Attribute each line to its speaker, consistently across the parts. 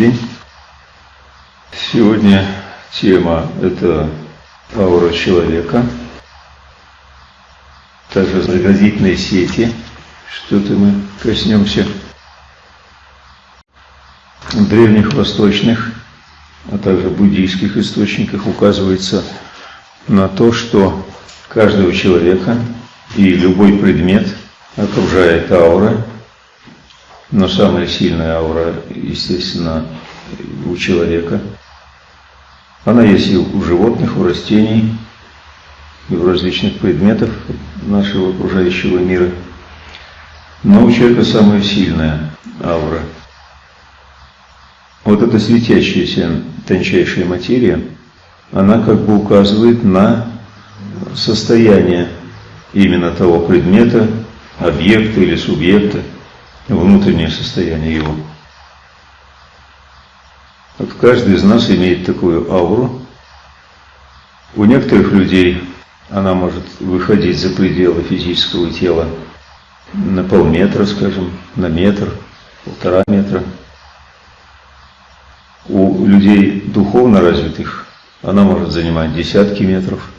Speaker 1: день. Сегодня тема – это аура человека, также заградительные сети, что-то мы коснемся. В древних восточных, а также буддийских источниках указывается на то, что каждого человека и любой предмет окружает аура, но самая сильная аура, естественно, у человека. Она есть и у животных, у растений, и у различных предметов нашего окружающего мира. Но у человека самая сильная аура. Вот эта светящаяся тончайшая материя, она как бы указывает на состояние именно того предмета, объекта или субъекта, внутреннее состояние его. Вот каждый из нас имеет такую ауру. У некоторых людей она может выходить за пределы физического тела на полметра, скажем, на метр, полтора метра. У людей духовно развитых она может занимать десятки метров,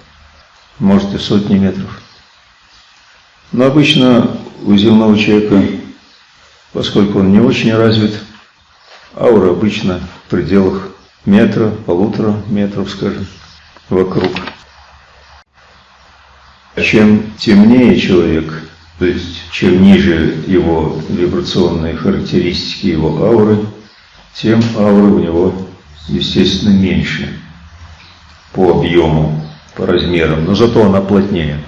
Speaker 1: может и сотни метров. Но обычно у земного человека, поскольку он не очень развит, аура обычно в пределах метра, полутора метров, скажем, вокруг. Чем темнее человек, то есть чем ниже его вибрационные характеристики, его ауры, тем аура у него, естественно, меньше по объему, по размерам, но зато она плотнее.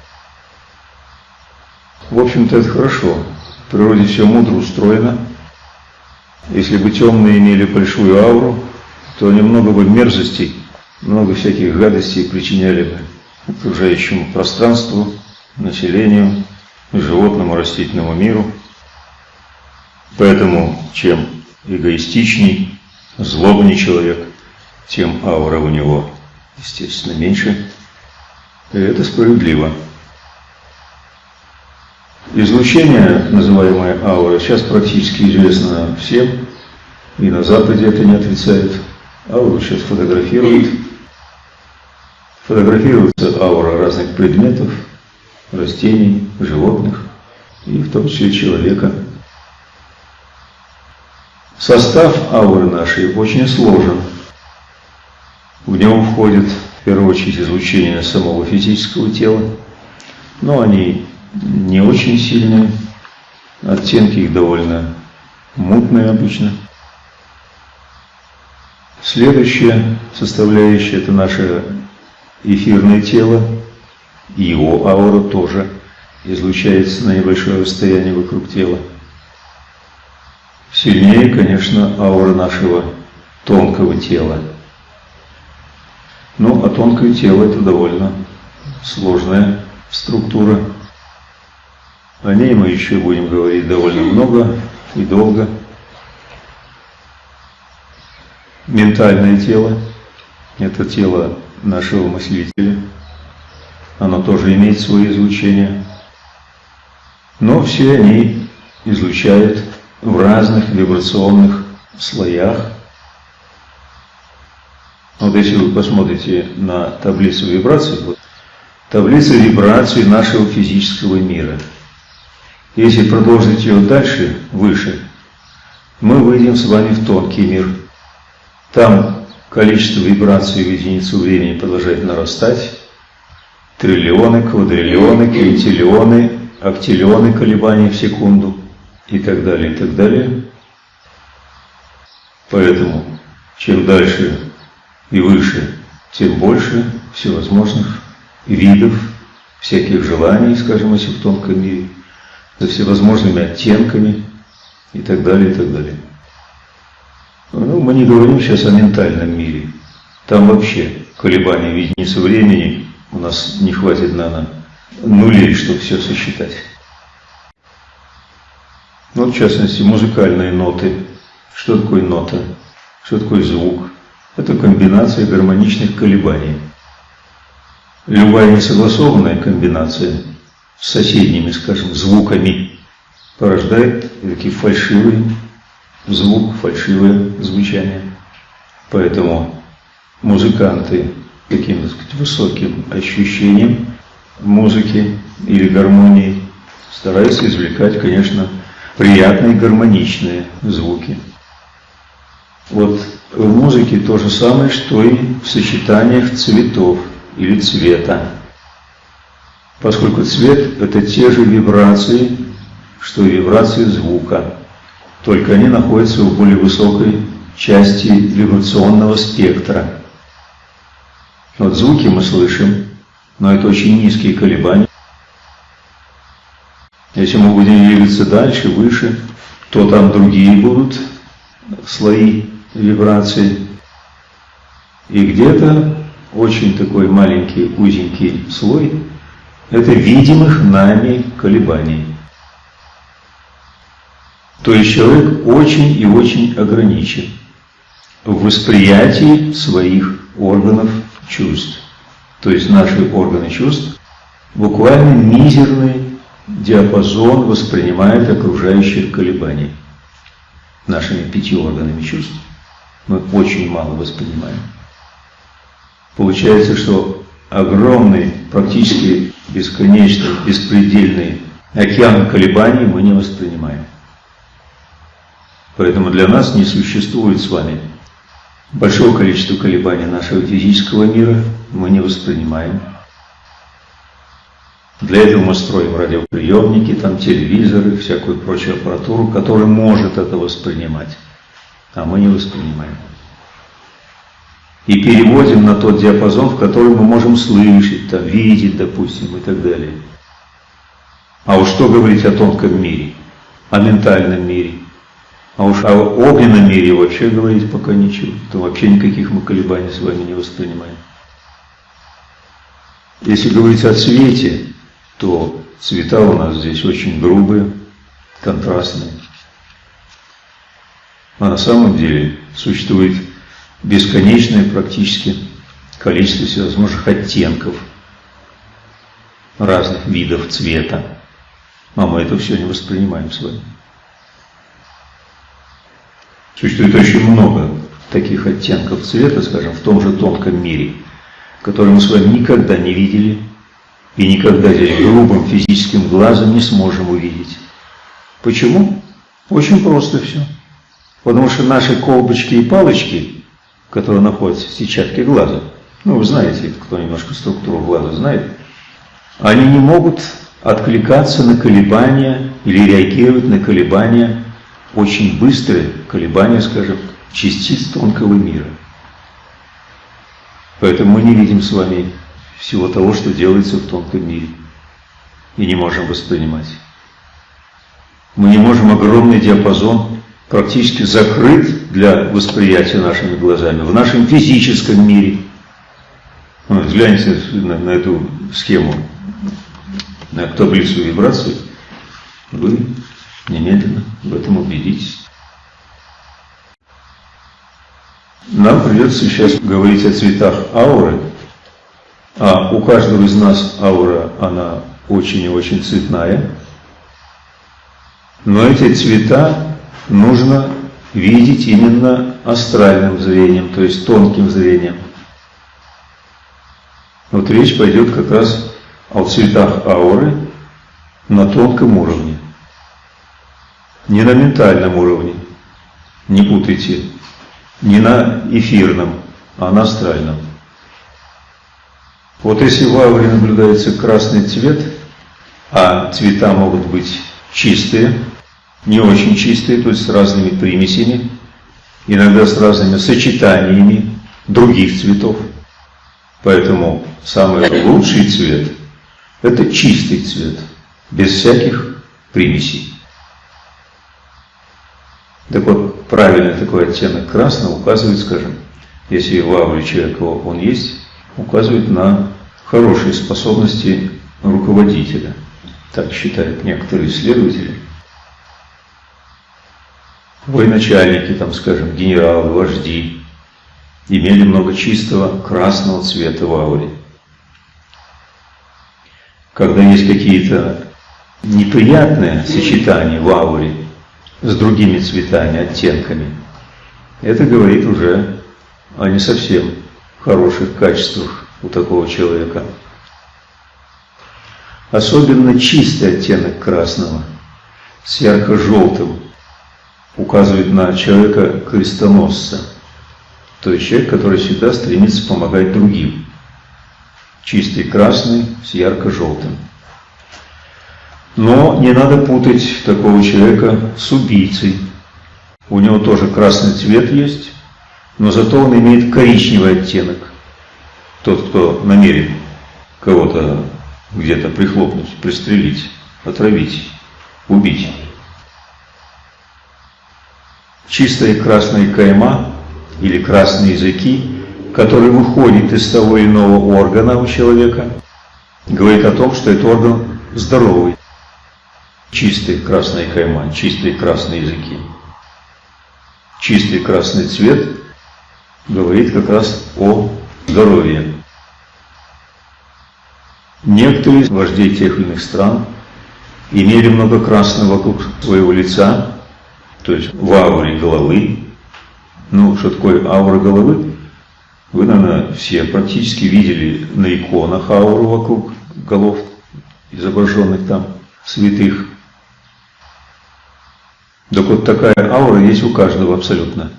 Speaker 1: В общем-то, это хорошо. Природе все мудро устроено. Если бы темные имели большую ауру, то немного бы мерзостей, много всяких гадостей причиняли бы окружающему пространству, населению, животному, растительному миру. Поэтому чем эгоистичней, злобней человек, тем аура у него, естественно, меньше. И это справедливо. Излучение, называемое аура, сейчас практически известно всем, и на Западе это не отрицают. Ауру сейчас фотографируют. Фотографируется аура разных предметов, растений, животных, и в том числе человека. Состав ауры нашей очень сложен. В него входит, в первую очередь, излучение самого физического тела, но они не очень сильные, оттенки их довольно мутные обычно. Следующая составляющая – это наше эфирное тело, и его аура тоже излучается на небольшое расстояние вокруг тела. Сильнее, конечно, аура нашего тонкого тела. Ну, а тонкое тело – это довольно сложная структура. О ней мы еще будем говорить довольно много и долго. Ментальное тело – это тело нашего мыслителя. Оно тоже имеет свое излучение. Но все они излучают в разных вибрационных слоях. Вот если вы посмотрите на таблицу вибраций, вот, таблица вибраций нашего физического мира – если продолжить ее дальше, выше, мы выйдем с вами в тонкий мир. Там количество вибраций в единицу времени продолжает нарастать. Триллионы, квадриллионы, квинтиллионы, октиллионы колебаний в секунду и так далее, и так далее. Поэтому чем дальше и выше, тем больше всевозможных видов, всяких желаний, скажем, если в тонком мире – со всевозможными оттенками и так далее, и так далее. Ну, мы не говорим сейчас о ментальном мире. Там вообще колебания в единицу времени у нас не хватит на нулей, чтобы все сосчитать. Ну, в частности, музыкальные ноты. Что такое нота? Что такое звук? Это комбинация гармоничных колебаний. Любая несогласованная комбинация соседними, скажем, звуками, порождает такие фальшивые звук, фальшивое звучание. Поэтому музыканты каким-то высоким ощущением музыки или гармонии стараются извлекать, конечно, приятные гармоничные звуки. Вот в музыке то же самое, что и в сочетаниях цветов или цвета. Поскольку цвет – это те же вибрации, что и вибрации звука, только они находятся в более высокой части вибрационного спектра. Вот звуки мы слышим, но это очень низкие колебания. Если мы будем двигаться дальше, выше, то там другие будут слои вибраций. И где-то очень такой маленький, узенький слой – это видимых нами колебаний. То есть человек очень и очень ограничен в восприятии своих органов чувств. То есть наши органы чувств буквально мизерный диапазон воспринимает окружающих колебаний нашими пяти органами чувств. Мы очень мало воспринимаем. Получается, что огромный, практически бесконечный, беспредельный океан колебаний мы не воспринимаем. Поэтому для нас не существует с вами большого количества колебаний нашего физического мира, мы не воспринимаем. Для этого мы строим радиоприемники, там телевизоры, всякую прочую аппаратуру, которая может это воспринимать, а мы не воспринимаем. И переводим на тот диапазон, в котором мы можем слышать, там, видеть, допустим, и так далее. А уж что говорить о тонком мире, о ментальном мире, а уж о огненном мире вообще говорить пока ничего. То вообще никаких мы колебаний с вами не воспринимаем. Если говорить о цвете, то цвета у нас здесь очень грубые, контрастные. А на самом деле существует бесконечное практически количество всевозможных оттенков разных видов цвета. А мы это все не воспринимаем с вами. Существует очень много таких оттенков цвета, скажем, в том же тонком мире, которые мы с вами никогда не видели и никогда здесь грубым физическим глазом не сможем увидеть. Почему? Очень просто все. Потому что наши колбочки и палочки, которые находятся в сетчатке глаза, ну вы знаете, кто немножко структуру глаза знает, они не могут откликаться на колебания или реагировать на колебания очень быстрые колебания, скажем, частиц тонкого мира. Поэтому мы не видим с вами всего того, что делается в тонком мире, и не можем воспринимать. Мы не можем огромный диапазон практически закрыть для восприятия нашими глазами в нашем физическом мире. Вот, гляньте на, на эту схему, на таблицу вибраций, вы Немедленно в этом убедитесь. Нам придется сейчас говорить о цветах ауры, а у каждого из нас аура, она очень и очень цветная. Но эти цвета нужно видеть именно астральным зрением, то есть тонким зрением. Вот речь пойдет как раз о цветах ауры на тонком уровне. Не на ментальном уровне, не путайте, не на эфирном, а на астральном. Вот если в ауре наблюдается красный цвет, а цвета могут быть чистые, не очень чистые, то есть с разными примесями, иногда с разными сочетаниями других цветов. Поэтому самый лучший цвет – это чистый цвет, без всяких примесей. Так вот, правильный такой оттенок красного указывает, скажем, если в ауре человека он есть, указывает на хорошие способности руководителя. Так считают некоторые исследователи. Военачальники, там, скажем, генералы, вожди, имели много чистого красного цвета в ауре. Когда есть какие-то неприятные сочетания в ауре, с другими цветами, оттенками, это говорит уже о не совсем хороших качествах у такого человека. Особенно чистый оттенок красного с ярко-желтым указывает на человека крестоносца, то есть человек, который всегда стремится помогать другим. Чистый красный с ярко-желтым. Но не надо путать такого человека с убийцей. У него тоже красный цвет есть, но зато он имеет коричневый оттенок. Тот, кто намерен кого-то где-то прихлопнуть, пристрелить, отравить, убить. Чистая красная кайма или красные языки, которые выходят из того иного органа у человека, говорит о том, что этот орган здоровый чистый красный кайма, чистые красные языки. Чистый красный цвет говорит как раз о здоровье. Некоторые вождей тех или иных стран имели много красного вокруг своего лица, то есть в ауре головы. Ну, что такое аура головы? Вы, наверное, все практически видели на иконах ауру вокруг голов, изображенных там святых. Так вот такая аура есть у каждого абсолютно.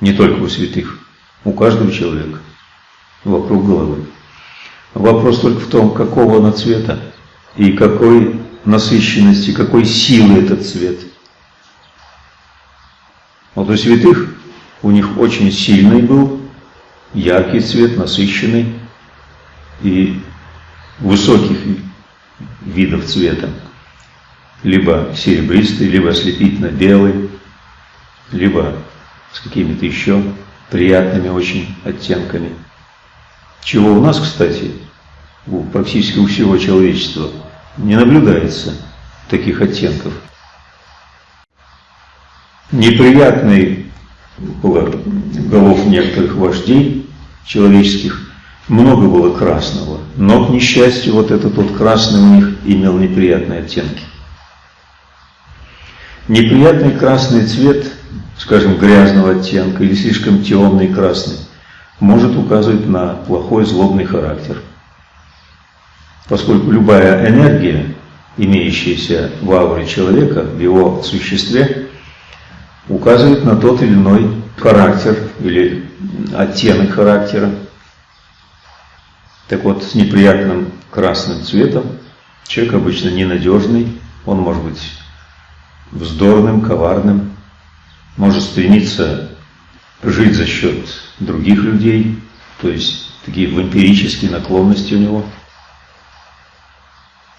Speaker 1: Не только у святых, у каждого человека вокруг головы. Вопрос только в том, какого она цвета и какой насыщенности, какой силы этот цвет. Вот у святых у них очень сильный был, яркий цвет, насыщенный и высоких видов цвета либо серебристый, либо ослепительно белый, либо с какими-то еще приятными очень оттенками. Чего у нас, кстати, у, практически у всего человечества не наблюдается таких оттенков. Неприятный было голов некоторых вождей человеческих, много было красного, но, к несчастью, вот этот вот красный у них имел неприятные оттенки. Неприятный красный цвет, скажем, грязного оттенка или слишком темный красный, может указывать на плохой злобный характер. Поскольку любая энергия, имеющаяся в ауре человека, в его существе, указывает на тот или иной характер или оттенок характера. Так вот, с неприятным красным цветом человек обычно ненадежный, он может быть вздорным, коварным, может стремиться жить за счет других людей, то есть такие вампирические наклонности у него.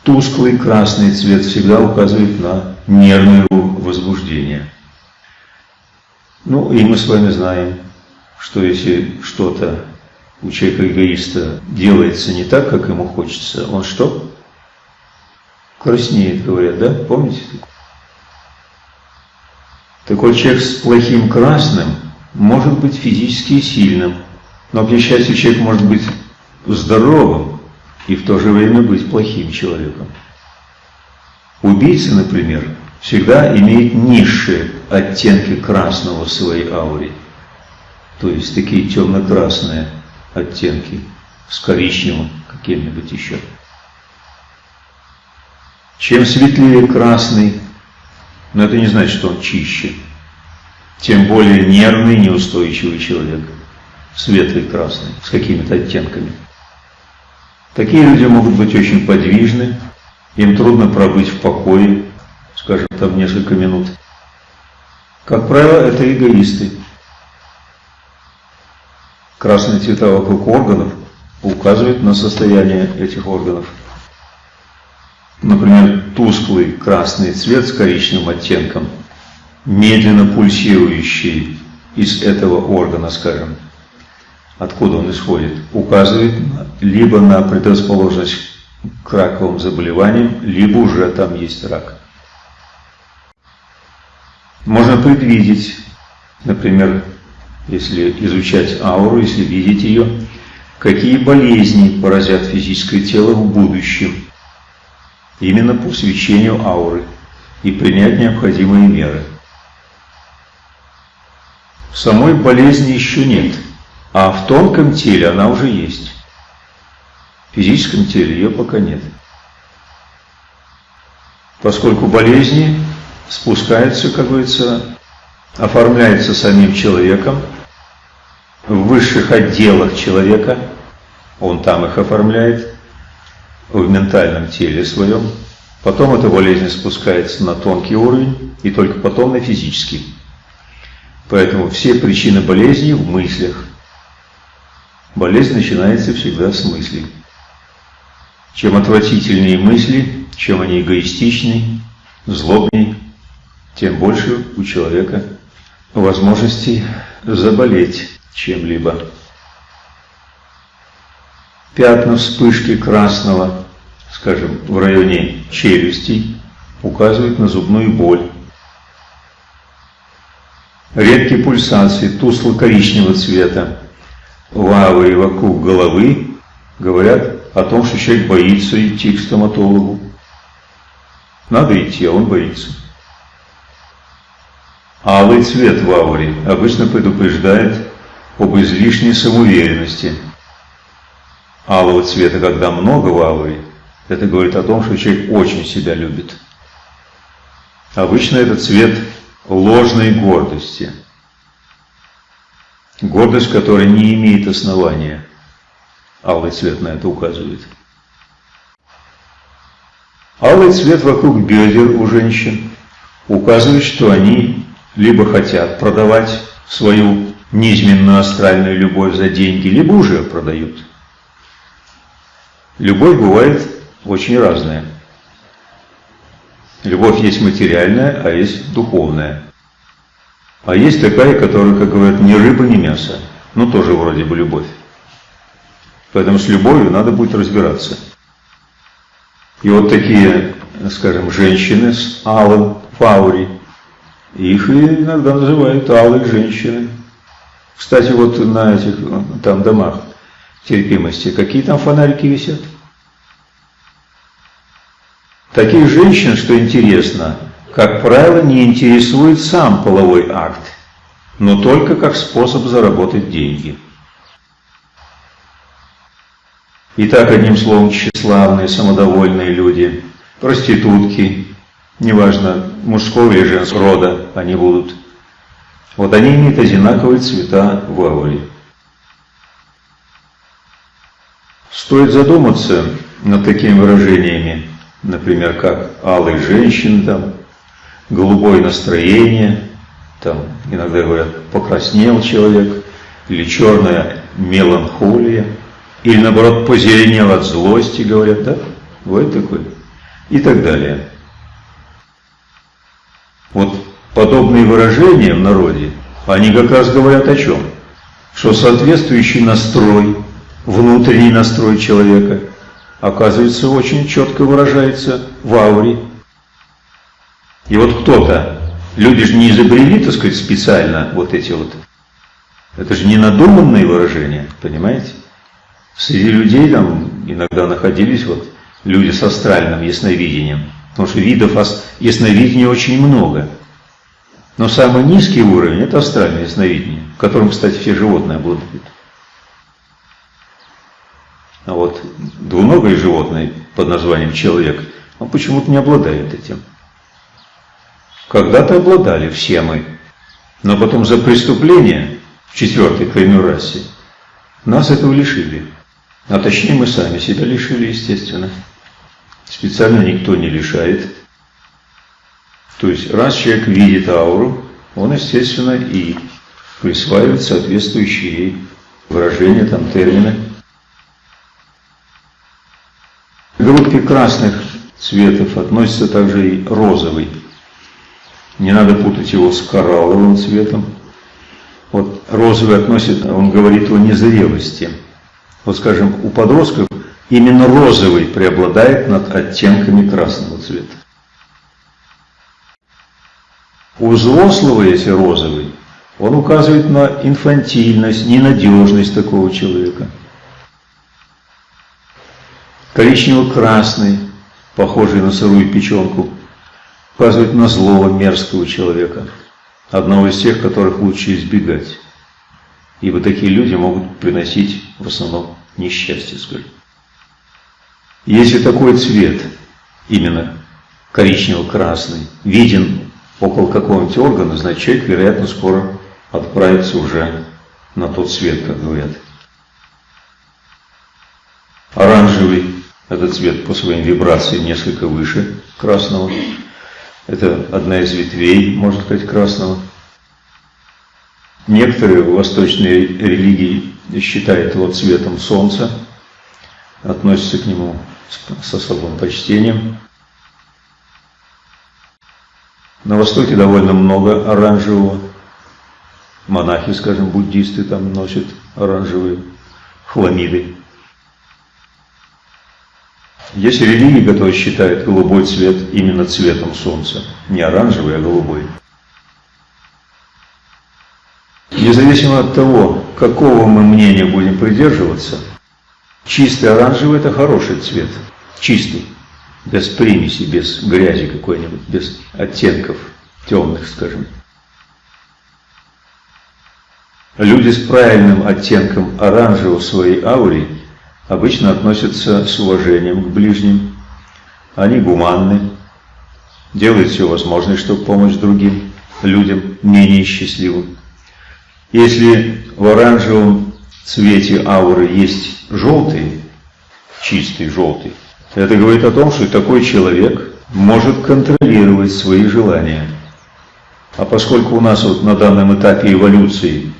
Speaker 1: Тусклый красный цвет всегда указывает на нервное возбуждение. Ну и мы с вами знаем, что если что-то у человека-эгоиста делается не так, как ему хочется, он что? Краснеет, говорят, да? Помните? Такой человек с плохим красным может быть физически сильным, но, к несчастью, человек может быть здоровым и в то же время быть плохим человеком. Убийца, например, всегда имеет низшие оттенки красного в своей ауре, то есть такие темно-красные оттенки с коричневым каким-нибудь еще. Чем светлее красный, но это не значит, что он чище. Тем более нервный, неустойчивый человек. Светлый, красный, с какими-то оттенками. Такие люди могут быть очень подвижны, им трудно пробыть в покое, скажем, там несколько минут. Как правило, это эгоисты. Красные цвета вокруг органов указывают на состояние этих органов. Например, тусклый красный цвет с коричневым оттенком, медленно пульсирующий из этого органа, скажем, откуда он исходит, указывает либо на предрасположенность к раковым заболеваниям, либо уже там есть рак. Можно предвидеть, например, если изучать ауру, если видеть ее, какие болезни поразят физическое тело в будущем – именно по свечению ауры. и принять необходимые меры. Самой болезни еще нет, а в тонком теле она уже есть. В физическом теле ее пока нет. Поскольку болезни спускаются, как говорится, оформляются самим человеком, в высших отделах человека, он там их оформляет, в ментальном теле своем, потом эта болезнь спускается на тонкий уровень и только потом на физический. Поэтому все причины болезни в мыслях. Болезнь начинается всегда с мыслей. Чем отвратительнее мысли, чем они эгоистичнее, злобнее, тем больше у человека возможностей заболеть чем-либо. Пятна вспышки красного, скажем, в районе челюстей, указывают на зубную боль. Редкие пульсации тусло-коричневого цвета в ауре вокруг головы говорят о том, что человек боится идти к стоматологу. Надо идти, а он боится. Алый цвет в ауре обычно предупреждает об излишней самоуверенности. Алого цвета, когда много в ауре, это говорит о том, что человек очень себя любит. Обычно это цвет ложной гордости. Гордость, которая не имеет основания. Алый цвет на это указывает. Алый цвет вокруг бедер у женщин указывает, что они либо хотят продавать свою низменную астральную любовь за деньги, либо уже продают. Любовь бывает очень разная. Любовь есть материальная, а есть духовная. А есть такая, которая, как говорят, ни рыба, ни мясо. Ну, тоже вроде бы любовь. Поэтому с любовью надо будет разбираться. И вот такие, скажем, женщины с алым фаури, их иногда называют алые женщины. Кстати, вот на этих там домах терпимости, какие там фонарики висят? Таких женщин, что интересно, как правило, не интересует сам половой акт, но только как способ заработать деньги. Итак, одним словом, тщеславные, самодовольные люди, проститутки, неважно, мужского или женского рода они будут. Вот они имеют одинаковые цвета в ауре. Стоит задуматься над такими выражениями, например, как «алый женщин», там, «голубое настроение», там, иногда говорят «покраснел человек», или «черная меланхолия», или наоборот «позеленел от злости», говорят, да? Вот такой. И так далее. Вот подобные выражения в народе, они как раз говорят о чем? Что соответствующий настрой, внутренний настрой человека, оказывается, очень четко выражается в ауре. И вот кто-то, люди же не изобрели, так сказать, специально вот эти вот, это же не надуманные выражения, понимаете? Среди людей там иногда находились вот люди с астральным ясновидением, потому что видов ясновидения очень много. Но самый низкий уровень – это астральное ясновидение, которым, кстати, все животные обладают. А вот двуногое животное под названием человек, он почему-то не обладает этим. Когда-то обладали все мы, но потом за преступление в четвертой крайней расе нас этого лишили. А точнее мы сами себя лишили, естественно. Специально никто не лишает. То есть, раз человек видит ауру, он, естественно, и присваивает соответствующие ей выражения, там, термины. К группе красных цветов относится также и розовый. Не надо путать его с коралловым цветом. Вот розовый относит, он говорит о незрелости. Вот, скажем, у подростков именно розовый преобладает над оттенками красного цвета. У взрослого, если розовый, он указывает на инфантильность, ненадежность такого человека. Коричнево-красный, похожий на сырую печенку, указывает на злого, мерзкого человека, одного из тех, которых лучше избегать. Ибо такие люди могут приносить в основном несчастье, скажем. Если такой цвет, именно коричнево-красный, виден около какого-нибудь органа, значит человек, вероятно, скоро отправится уже на тот свет, как говорят. Оранжевый – этот цвет по своим вибрациям несколько выше красного. Это одна из ветвей, можно сказать, красного. Некоторые восточные религии считают его цветом солнца, относятся к нему с особым почтением. На Востоке довольно много оранжевого. Монахи, скажем, буддисты там носят оранжевые хламиды. Есть религии, которые считают голубой цвет именно цветом солнца. Не оранжевый, а голубой. Независимо от того, какого мы мнения будем придерживаться, чистый оранжевый – это хороший цвет. Чистый. Без примеси, без грязи какой-нибудь, без оттенков темных, скажем. Люди с правильным оттенком оранжевого в своей ауре обычно относятся с уважением к ближним. Они гуманны, делают все возможное, чтобы помочь другим людям, менее счастливым. Если в оранжевом цвете ауры есть желтый, чистый желтый, это говорит о том, что такой человек может контролировать свои желания. А поскольку у нас вот на данном этапе эволюции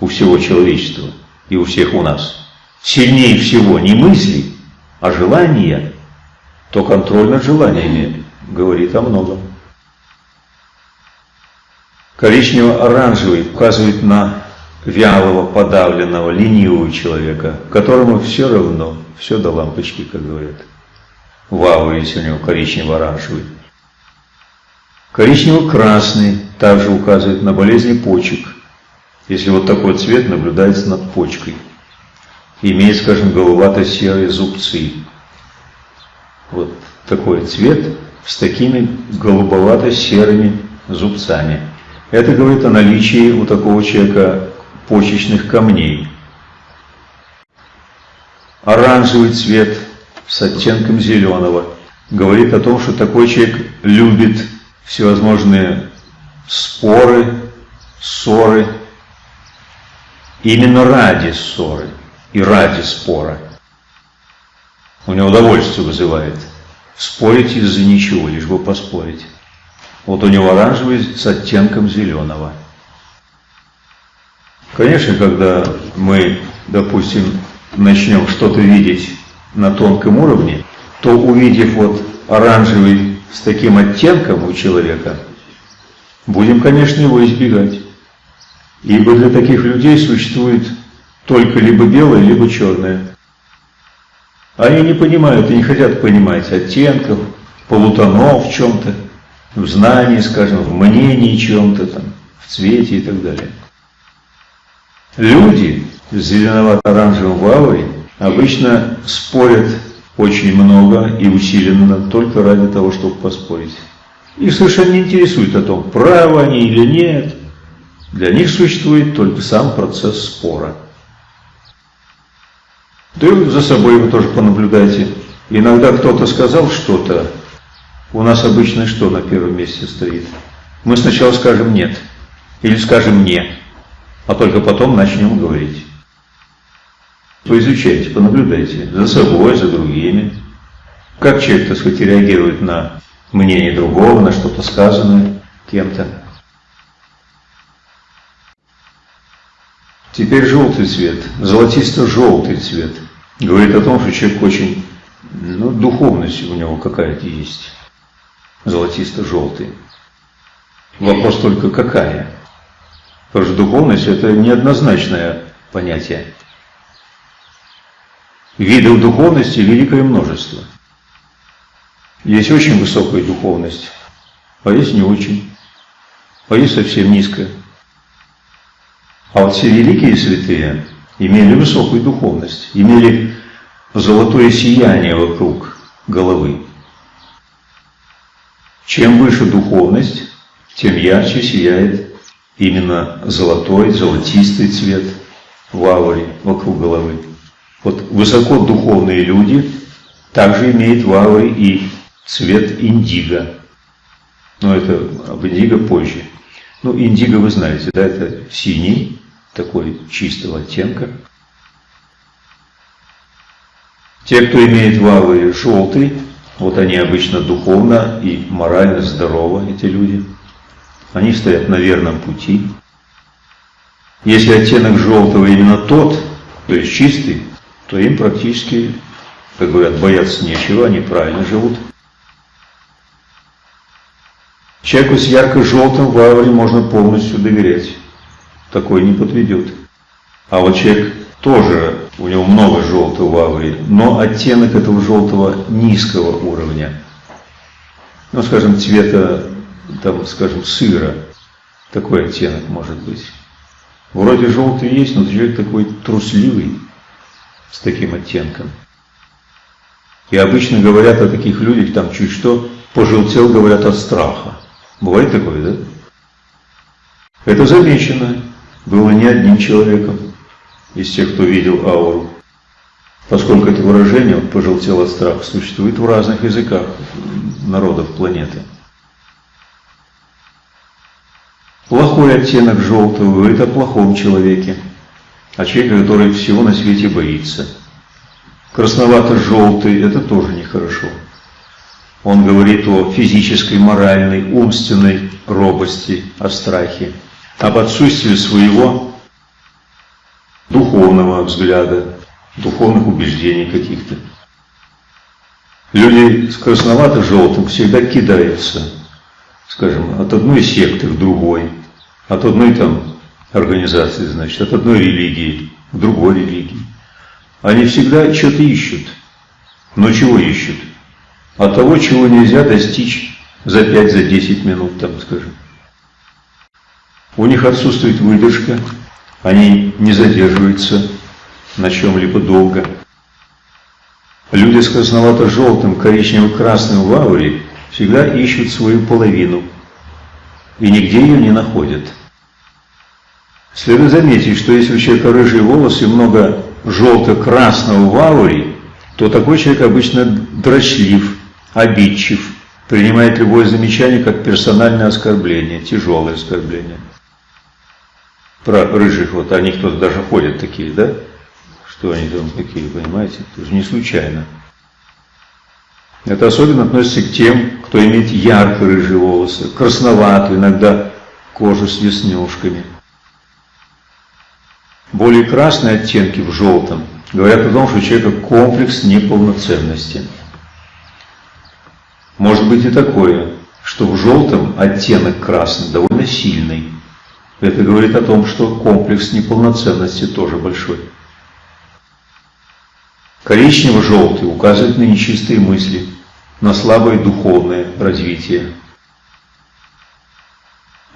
Speaker 1: у всего человечества и у всех у нас сильнее всего не мысли, а желания, то контроль над желаниями говорит о многом. Коричнево-оранжевый указывает на вялого, подавленного, ленивого человека, которому все равно, все до лампочки, как говорят. В ауре, если у него коричнево-оранжевый. Коричнево-красный также указывает на болезни почек, если вот такой цвет наблюдается над почкой. Имеет, скажем, голубато-серые зубцы. Вот такой цвет с такими голубовато-серыми зубцами. Это говорит о наличии у такого человека почечных камней. Оранжевый цвет с оттенком зеленого говорит о том, что такой человек любит всевозможные споры, ссоры, именно ради ссоры и ради спора. У него удовольствие вызывает спорить из-за ничего, лишь бы поспорить. Вот у него оранжевый с оттенком зеленого. Конечно, когда мы, допустим, начнем что-то видеть на тонком уровне, то увидев вот оранжевый с таким оттенком у человека, будем, конечно, его избегать. Ибо для таких людей существует только либо белое, либо черное. Они не понимают и не хотят понимать оттенков, полутонов в чем-то в знании, скажем, в мнении чем-то там, в цвете и так далее. Люди с зеленовато-оранжевым в ауре обычно спорят очень много и усиленно только ради того, чтобы поспорить. Их совершенно не интересует о том, правы они или нет. Для них существует только сам процесс спора. Да и за собой вы тоже понаблюдайте. Иногда кто-то сказал что-то, у нас обычно что на первом месте стоит? Мы сначала скажем «нет» или скажем «не», а только потом начнем говорить. Поизучайте, понаблюдайте за собой, за другими. Как человек, так сказать, реагирует на мнение другого, на что-то сказанное кем-то. Теперь желтый цвет, золотисто-желтый цвет. Говорит о том, что человек очень, ну, духовность у него какая-то есть золотисто-желтый. Вопрос только какая? Потому что духовность – это неоднозначное понятие. Видов духовности великое множество. Есть очень высокая духовность, а есть не очень, а есть совсем низкая. А вот все великие святые имели высокую духовность, имели золотое сияние вокруг головы. Чем выше духовность, тем ярче сияет именно золотой, золотистый цвет ауре вокруг головы. Вот высокодуховные люди также имеют ауре и цвет индиго. Но это об индиго позже. Ну, индиго вы знаете, да, это синий, такой чистого оттенка. Те, кто имеет ауре желтый, вот они обычно духовно и морально здоровы, эти люди. Они стоят на верном пути. Если оттенок желтого именно тот, то есть чистый, то им практически, как говорят, бояться нечего, они правильно живут. Человеку с ярко-желтым в можно полностью доверять. Такой не подведет. А вот человек тоже, у него много желтого ауре, но оттенок этого желтого низкого уровня. Ну, скажем, цвета, там, скажем, сыра. Такой оттенок может быть. Вроде желтый есть, но человек такой трусливый, с таким оттенком. И обычно говорят о таких людях, там чуть что, пожелтел, говорят от страха. Бывает такое, да? Это замечено было не одним человеком из тех, кто видел ауру. Поскольку это выражение, он пожелтел от страха, существует в разных языках народов планеты. Плохой оттенок желтого говорит о плохом человеке, о человеке, который всего на свете боится. Красновато-желтый – это тоже нехорошо. Он говорит о физической, моральной, умственной робости, о страхе, об отсутствии своего духовного взгляда, духовных убеждений каких-то. Люди с красновато-желтым всегда кидаются, скажем, от одной секты к другой, от одной там организации, значит, от одной религии к другой религии. Они всегда что-то ищут. Но чего ищут? а того, чего нельзя достичь за 5-10 за минут, там, скажем. У них отсутствует выдержка, они не задерживаются на чем-либо долго. Люди с красновато-желтым, коричнево-красным в ауре всегда ищут свою половину и нигде ее не находят. Следует заметить, что если у человека рыжие волосы и много желто-красного в ауре, то такой человек обычно дрочлив, обидчив, принимает любое замечание как персональное оскорбление, тяжелое оскорбление. Про рыжих, вот они кто-то даже ходят такие, да? Что они там такие, понимаете? Это же не случайно. Это особенно относится к тем, кто имеет ярко-рыжие волосы, красноватую, иногда кожу с веснушками. Более красные оттенки в желтом говорят о том, что у человека комплекс неполноценности. Может быть и такое, что в желтом оттенок красный довольно сильный. Это говорит о том, что комплекс неполноценности тоже большой. Коричнево-желтый указывает на нечистые мысли, на слабое духовное развитие.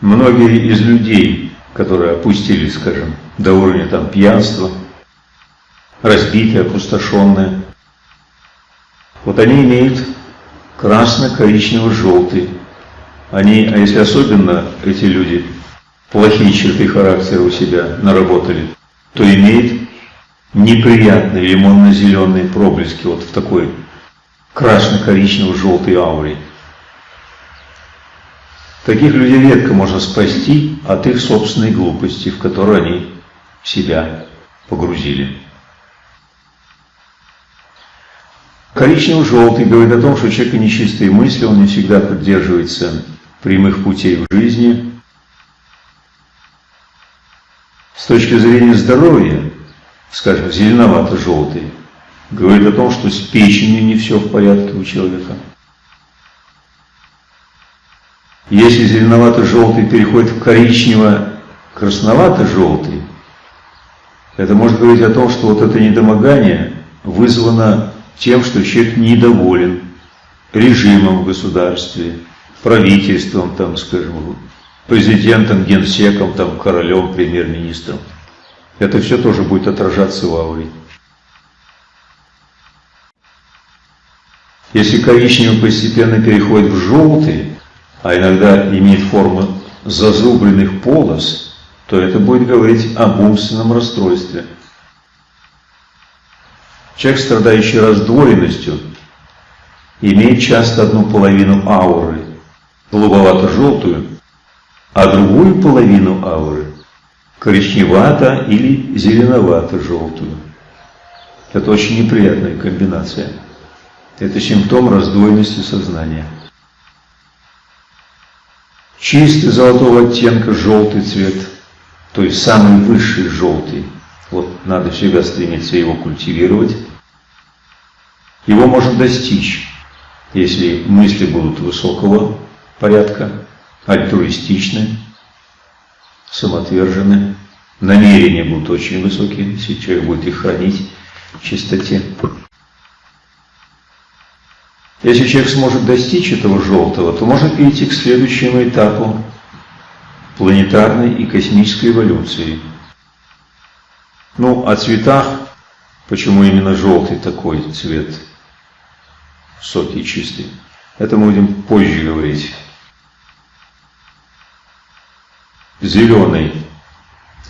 Speaker 1: Многие из людей, которые опустились, скажем, до уровня там, пьянства, разбитые, опустошенные, вот они имеют красно-коричнево-желтый. Они, а если особенно эти люди плохие черты характера у себя наработали, то имеет неприятные лимонно-зеленые проблески вот в такой красно-коричнево-желтой ауре. Таких людей редко можно спасти от их собственной глупости, в которую они себя погрузили. Коричнево-желтый говорит о том, что у человека нечистые мысли, он не всегда поддерживается прямых путей в жизни. С точки зрения здоровья, скажем, зеленовато-желтый, говорит о том, что с печенью не все в порядке у человека. Если зеленовато-желтый переходит в коричнево-красновато-желтый, это может говорить о том, что вот это недомогание вызвано тем, что человек недоволен режимом в государстве, правительством, там, скажем, президентом, генсеком, там, королем, премьер-министром. Это все тоже будет отражаться в ауре. Если коричневый постепенно переходит в желтый, а иногда имеет форму зазубренных полос, то это будет говорить об умственном расстройстве. Человек, страдающий раздвоенностью, имеет часто одну половину ауры, голубовато-желтую, а другую половину ауры коричневато или зеленовато-желтую. Это очень неприятная комбинация. Это симптом раздвоенности сознания. Чистый золотого оттенка желтый цвет, то есть самый высший желтый. Вот надо всегда стремиться его культивировать. Его можно достичь, если мысли будут высокого порядка, альтруистичны, самоотвержены, намерения будут очень высокие, если человек будет их хранить в чистоте. Если человек сможет достичь этого желтого, то может перейти к следующему этапу планетарной и космической эволюции. Ну, о цветах, почему именно желтый такой цвет, соки чистый, это мы будем позже говорить. Зеленый.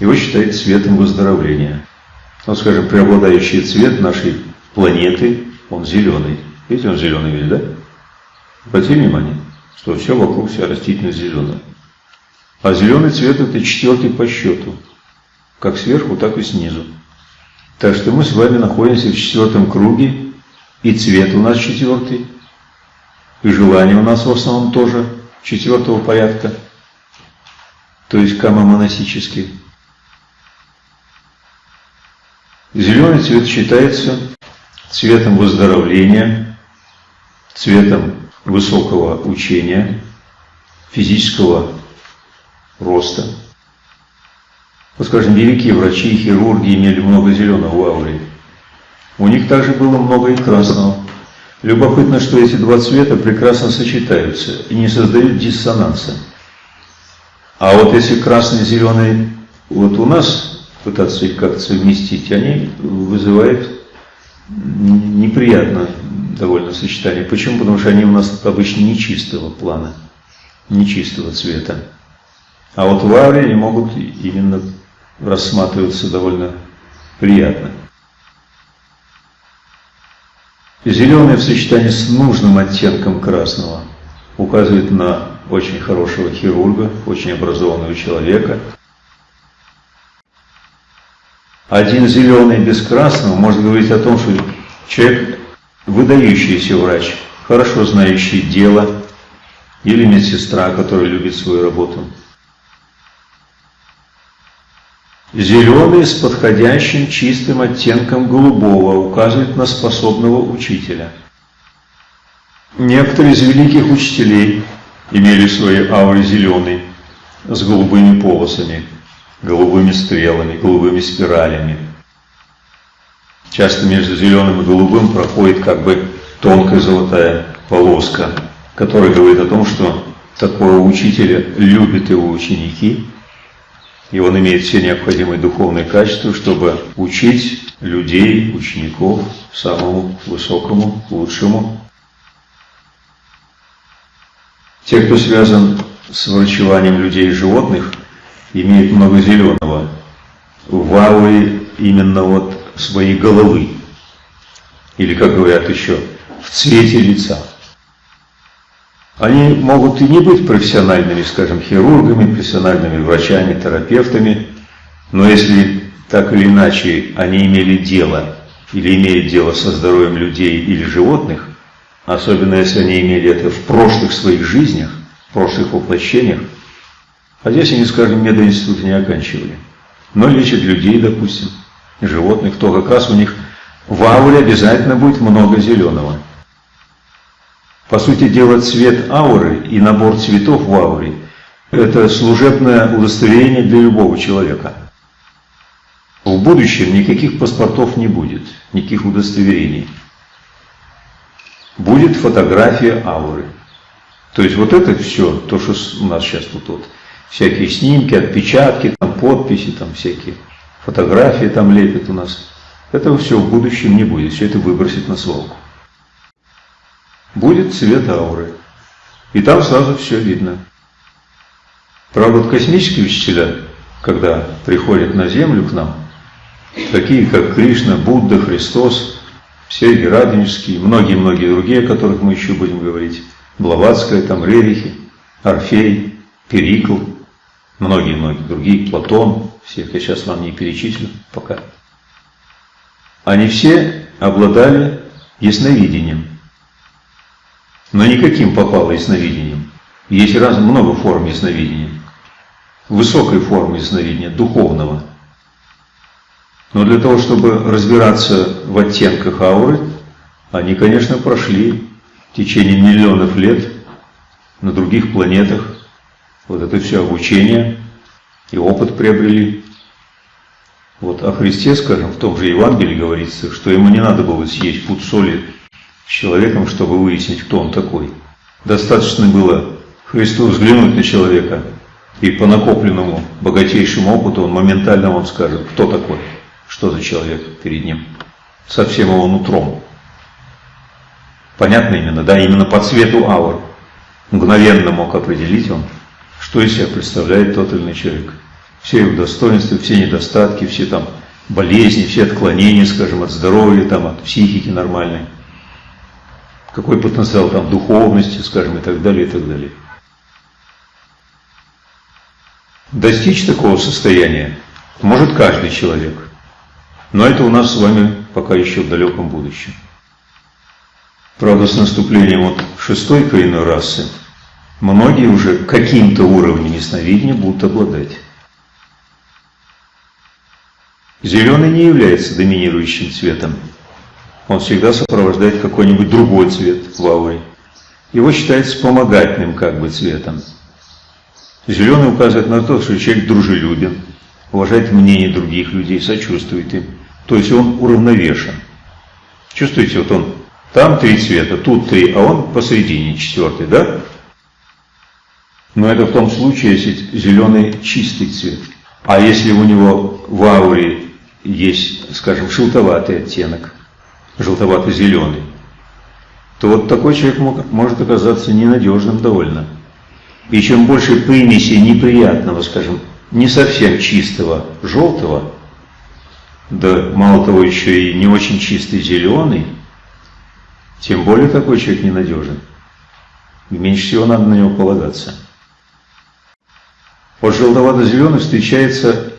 Speaker 1: Его считают цветом выздоровления. Ну, скажем, преобладающий цвет нашей планеты, он зеленый. Видите, он зеленый весь, да? Обратите внимание, что все вокруг, вся растительность зеленая. А зеленый цвет это четвертый по счету. Как сверху, так и снизу. Так что мы с вами находимся в четвертом круге, и цвет у нас четвертый, и желание у нас в основном тоже четвертого порядка, то есть камомоносический. Зеленый цвет считается цветом выздоровления, цветом высокого учения, физического роста. Вот, скажем, великие врачи и хирурги имели много зеленого в ауре. У них также было много и красного. Любопытно, что эти два цвета прекрасно сочетаются и не создают диссонанса. А вот если красный зеленый вот у нас пытаться их как-то совместить, они вызывают неприятно довольно сочетание. Почему? Потому что они у нас обычно нечистого плана, нечистого цвета. А вот в ауре они могут именно рассматриваться довольно приятно. Зеленый в сочетании с нужным оттенком красного указывает на очень хорошего хирурга, очень образованного человека. Один зеленый без красного может говорить о том, что человек выдающийся врач, хорошо знающий дело, или медсестра, которая любит свою работу. Зеленый с подходящим чистым оттенком голубого указывает на способного учителя. Некоторые из великих учителей имели свои ауры зеленые, с голубыми полосами, голубыми стрелами, голубыми спиралями. Часто между зеленым и голубым проходит как бы тонкая золотая полоска, которая говорит о том, что такого учителя любят его ученики, и он имеет все необходимые духовные качества, чтобы учить людей, учеников самому высокому, лучшему. Те, кто связан с врачеванием людей и животных, имеют много зеленого. В ауре именно вот своей головы. Или, как говорят еще, в цвете лица. Они могут и не быть профессиональными, скажем, хирургами, профессиональными врачами, терапевтами, но если так или иначе они имели дело или имеют дело со здоровьем людей или животных, особенно если они имели это в прошлых своих жизнях, в прошлых воплощениях, а здесь они, скажем, мединститут не оканчивали, но лечат людей, допустим, животных, то как раз у них в ауре обязательно будет много зеленого. По сути дела, цвет ауры и набор цветов в ауре – это служебное удостоверение для любого человека. В будущем никаких паспортов не будет, никаких удостоверений. Будет фотография ауры. То есть вот это все, то, что у нас сейчас тут вот, всякие снимки, отпечатки, там подписи, там всякие фотографии там лепят у нас. Этого все в будущем не будет, все это выбросить на свалку будет цвет ауры. И там сразу все видно. Правда, вот космические учителя, когда приходят на Землю к нам, такие как Кришна, Будда, Христос, Сергий Радонежский, многие-многие другие, о которых мы еще будем говорить, Блаватская, там Рерихи, Орфей, Перикл, многие-многие другие, Платон, всех я сейчас вам не перечислю пока. Они все обладали ясновидением. Но никаким попало ясновидением. Есть раз много форм ясновидения. Высокой формы ясновидения, духовного. Но для того, чтобы разбираться в оттенках ауры, они, конечно, прошли в течение миллионов лет на других планетах вот это все обучение и опыт приобрели. Вот о Христе, скажем, в том же Евангелии говорится, что ему не надо было съесть пуд соли с человеком, чтобы выяснить, кто он такой. Достаточно было Христу взглянуть на человека, и по накопленному богатейшему опыту он моментально вам скажет, кто такой, что за человек перед ним, со всем его нутром. Понятно именно, да, именно по цвету аур. Мгновенно мог определить он, что из себя представляет тот или иной человек все его достоинства, все недостатки, все там болезни, все отклонения, скажем, от здоровья, там, от психики нормальной, какой потенциал там духовности, скажем, и так далее, и так далее. Достичь такого состояния может каждый человек, но это у нас с вами пока еще в далеком будущем. Правда, с наступлением вот шестой коренной расы многие уже каким-то уровнем ясновидения будут обладать. Зеленый не является доминирующим цветом. Он всегда сопровождает какой-нибудь другой цвет в ауре. Его считается вспомогательным как бы цветом. Зеленый указывает на то, что человек дружелюбен, уважает мнение других людей, сочувствует им. То есть он уравновешен. Чувствуете, вот он, там три цвета, тут три, а он посередине четвертый, да? Но это в том случае, если зеленый чистый цвет. А если у него в ауре есть, скажем, желтоватый оттенок, желтовато-зеленый, то вот такой человек может оказаться ненадежным довольно. И чем больше примеси неприятного, скажем, не совсем чистого желтого, да мало того еще и не очень чистый зеленый, тем более такой человек ненадежен. И меньше всего надо на него полагаться. Вот желтовато-зеленый встречается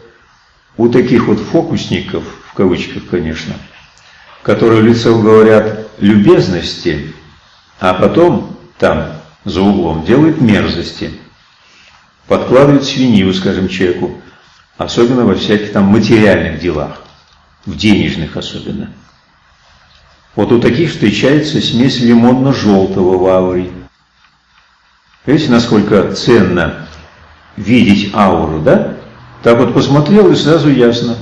Speaker 1: у таких вот фокусников, в кавычках, конечно, которые в лицо говорят любезности, а потом там, за углом, делают мерзости, подкладывают свинью, скажем, человеку, особенно во всяких там материальных делах, в денежных особенно. Вот у таких встречается смесь лимонно-желтого в ауре. Видите, насколько ценно видеть ауру, да? Так вот посмотрел и сразу ясно,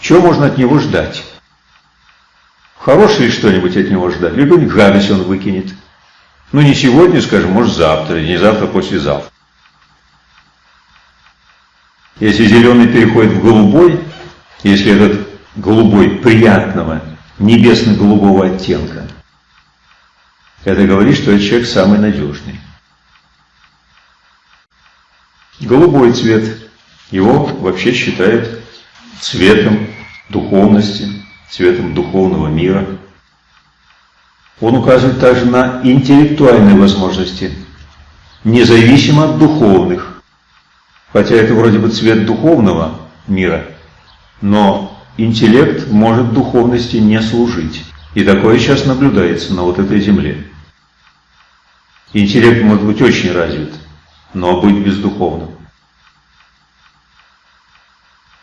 Speaker 1: что можно от него ждать. Хорошее что-нибудь от него ждать, либо гадость он выкинет. Ну не сегодня, скажем, может завтра, не завтра, послезавтра. Если зеленый переходит в голубой, если этот голубой приятного, небесно-голубого оттенка, это говорит, что этот человек самый надежный. Голубой цвет его вообще считают цветом духовности, цветом духовного мира. Он указывает также на интеллектуальные возможности, независимо от духовных. Хотя это вроде бы цвет духовного мира, но интеллект может духовности не служить. И такое сейчас наблюдается на вот этой земле. Интеллект может быть очень развит, но быть бездуховным.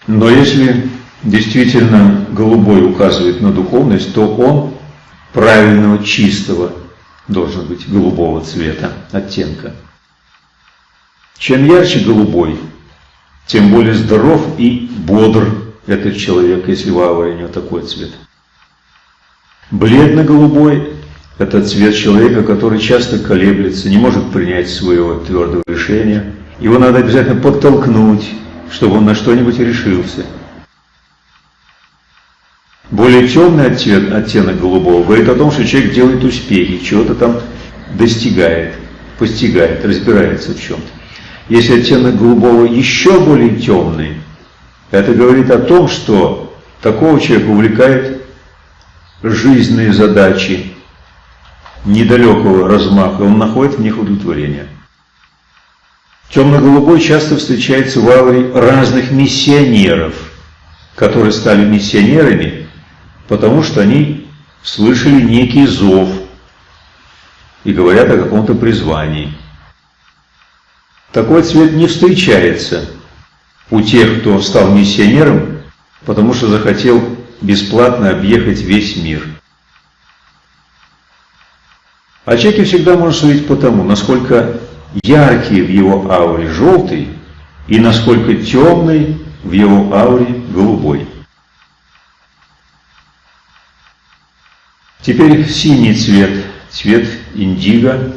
Speaker 1: Но если действительно голубой указывает на духовность, то он правильного, чистого должен быть голубого цвета, оттенка. Чем ярче голубой, тем более здоров и бодр этот человек, если в ауре у него такой цвет. Бледно-голубой – это цвет человека, который часто колеблется, не может принять своего твердого решения. Его надо обязательно подтолкнуть, чтобы он на что-нибудь решился. Более темный оттенок, оттенок голубого говорит о том, что человек делает успехи, чего-то там достигает. постигает, разбирается в чем-то. Если оттенок голубого еще более темный, это говорит о том, что такого человека увлекает жизненные задачи недалекого размаха, он находит в них удовлетворение. Темно-голубой часто встречается в ауре разных миссионеров, которые стали миссионерами, потому что они слышали некий зов и говорят о каком-то призвании. Такой цвет не встречается у тех, кто стал миссионером, потому что захотел бесплатно объехать весь мир. А человеке всегда можно судить по тому, насколько яркий в его ауре желтый и насколько темный в его ауре голубой. Теперь синий цвет, цвет индиго.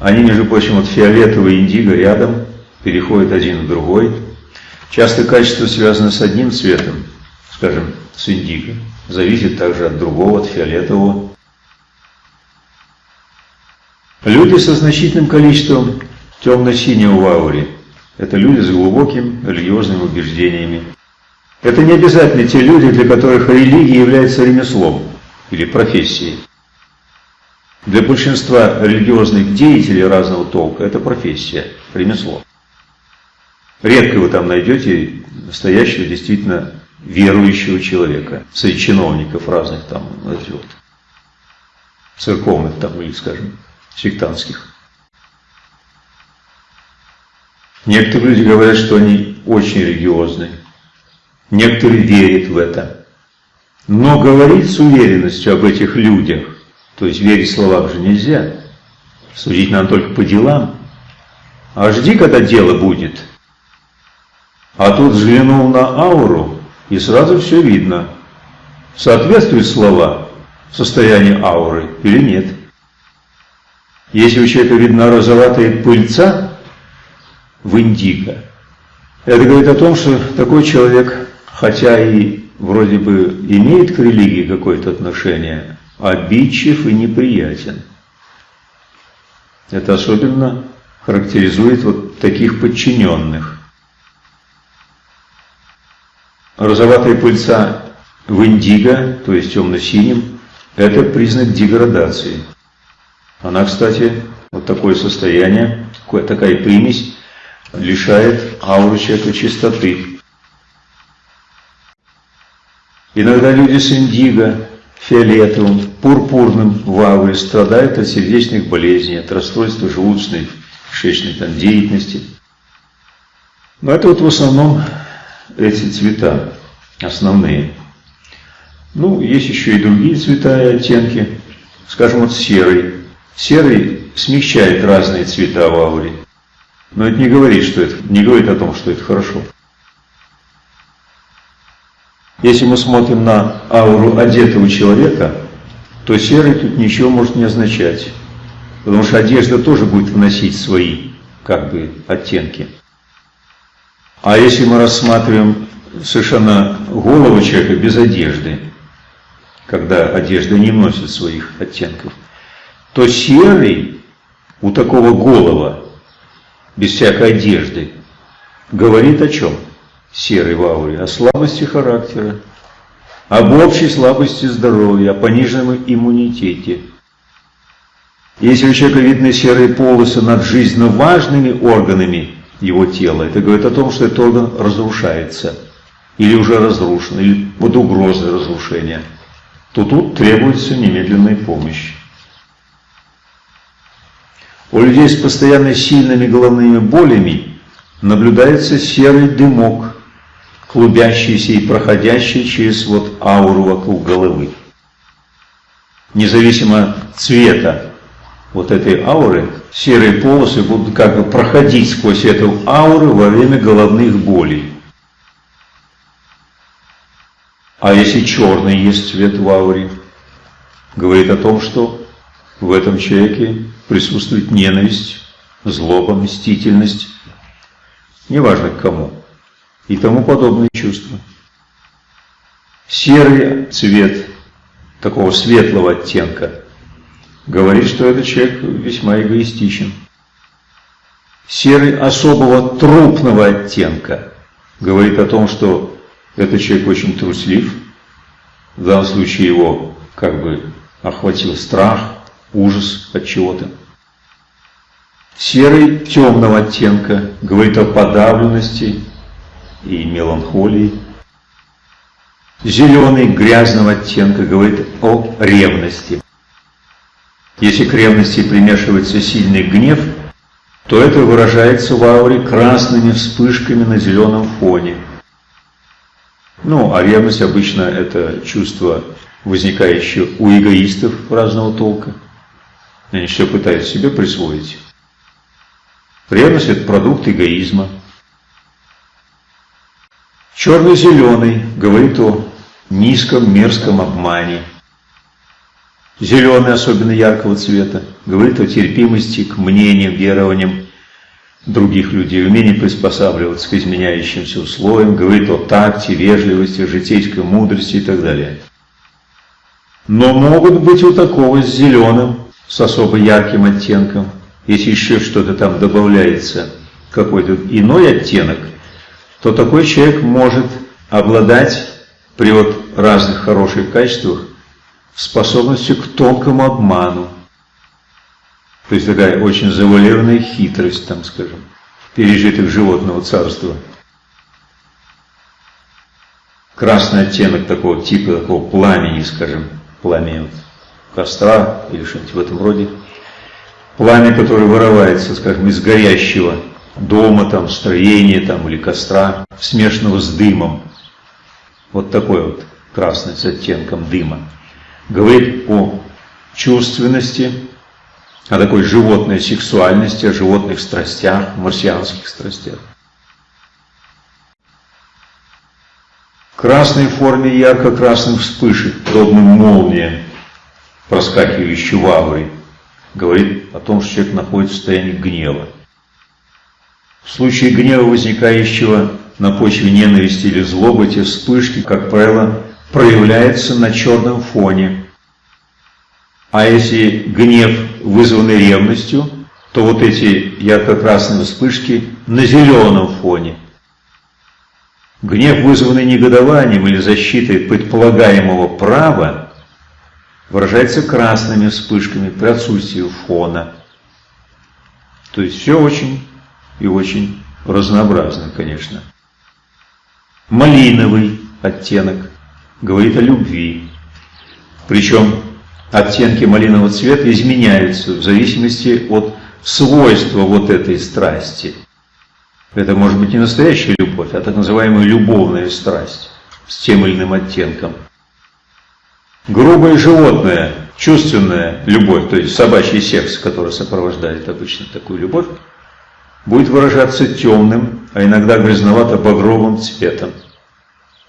Speaker 1: Они, между прочим, вот фиолетовый индиго рядом, переходят один в другой. Часто качество связано с одним цветом, скажем, с индиго, зависит также от другого, от фиолетового. Люди со значительным количеством темно-синего в ауре – это люди с глубокими религиозными убеждениями. Это не обязательно те люди, для которых религия является ремеслом или профессией. Для большинства религиозных деятелей разного толка это профессия, ремесло. Редко вы там найдете настоящего, действительно верующего человека, среди чиновников разных там, знаете, вот, церковных там или, скажем, сектантских. Некоторые люди говорят, что они очень религиозны. Некоторые верят в это. Но говорить с уверенностью об этих людях, то есть верить словам же нельзя. Судить надо только по делам. А жди, когда дело будет. А тут взглянул на ауру, и сразу все видно. Соответствуют слова состоянию ауры или нет. Если у человека видна розоватая пыльца в индиго, это говорит о том, что такой человек, хотя и вроде бы имеет к религии какое-то отношение, обидчив и неприятен. Это особенно характеризует вот таких подчиненных. Розоватая пыльца в индиго, то есть темно-синим, это признак деградации. Она, кстати, вот такое состояние, такая примесь лишает ауру человека чистоты. Иногда люди с индиго, фиолетовым, пурпурным в ауре страдают от сердечных болезней, от расстройства желудочной, кишечной там, деятельности. Но это вот в основном эти цвета основные. Ну, есть еще и другие цвета и оттенки. Скажем, вот серый. Серый смягчает разные цвета в ауре. Но это не говорит, что это, не говорит о том, что это хорошо. Если мы смотрим на ауру одетого человека, то серый тут ничего может не означать. Потому что одежда тоже будет вносить свои как бы оттенки. А если мы рассматриваем совершенно голову человека без одежды, когда одежда не носит своих оттенков, то серый у такого голова, без всякой одежды, говорит о чем? Серый в ауре, о слабости характера, об общей слабости здоровья, о пониженном иммунитете. Если у человека видны серые полосы над жизненно важными органами его тела, это говорит о том, что этот орган разрушается, или уже разрушен, или под угрозой разрушения, то тут требуется немедленная помощь. У людей с постоянно сильными головными болями наблюдается серый дымок, клубящийся и проходящий через вот ауру вокруг головы. Независимо цвета вот этой ауры, серые полосы будут как бы проходить сквозь эту ауру во время головных болей. А если черный есть цвет в ауре, говорит о том, что в этом человеке присутствует ненависть, злоба, мстительность, неважно к кому, и тому подобные чувства. Серый цвет такого светлого оттенка говорит, что этот человек весьма эгоистичен. Серый особого трупного оттенка говорит о том, что этот человек очень труслив. В данном случае его как бы охватил страх, ужас от чего-то. Серый темного оттенка говорит о подавленности и меланхолии. Зеленый грязного оттенка говорит о ревности. Если к ревности примешивается сильный гнев, то это выражается в ауре красными вспышками на зеленом фоне. Ну, а ревность обычно это чувство, возникающее у эгоистов разного толка. Они все пытаются себе присвоить. Ревность – это продукт эгоизма. Черно-зеленый говорит о низком мерзком обмане. Зеленый, особенно яркого цвета, говорит о терпимости к мнениям, верованиям других людей, умении приспосабливаться к изменяющимся условиям, говорит о такте, вежливости, житейской мудрости и так далее. Но могут быть у такого с зеленым, с особо ярким оттенком, если еще что-то там добавляется, какой-то иной оттенок, то такой человек может обладать при вот разных хороших качествах способностью к тонкому обману. То есть такая очень завуалированная хитрость, там, скажем, пережитых животного царства. Красный оттенок такого типа, такого пламени, скажем, пламя костра или что-нибудь в этом роде – пламя, которое вырывается, скажем, из горящего дома, там, строения там, или костра, смешанного с дымом. Вот такой вот красный с оттенком дыма. Говорит о чувственности, о такой животной сексуальности, о животных страстях, марсианских страстях. красной форме ярко-красных вспышек, подобным молниям, проскакивающей в ауре говорит о том, что человек находится в состоянии гнева. В случае гнева, возникающего на почве ненависти или злобы, те вспышки, как правило, проявляются на черном фоне. А если гнев вызванный ревностью, то вот эти ярко-красные вспышки на зеленом фоне. Гнев, вызванный негодованием или защитой предполагаемого права, выражается красными вспышками при отсутствии фона. То есть все очень и очень разнообразно, конечно. Малиновый оттенок говорит о любви. Причем оттенки малинового цвета изменяются в зависимости от свойства вот этой страсти. Это может быть не настоящая любовь, а так называемая любовная страсть с тем или иным оттенком. Грубое животное, чувственная любовь, то есть собачий секс, который сопровождает обычно такую любовь, будет выражаться темным, а иногда грязновато-багровым цветом.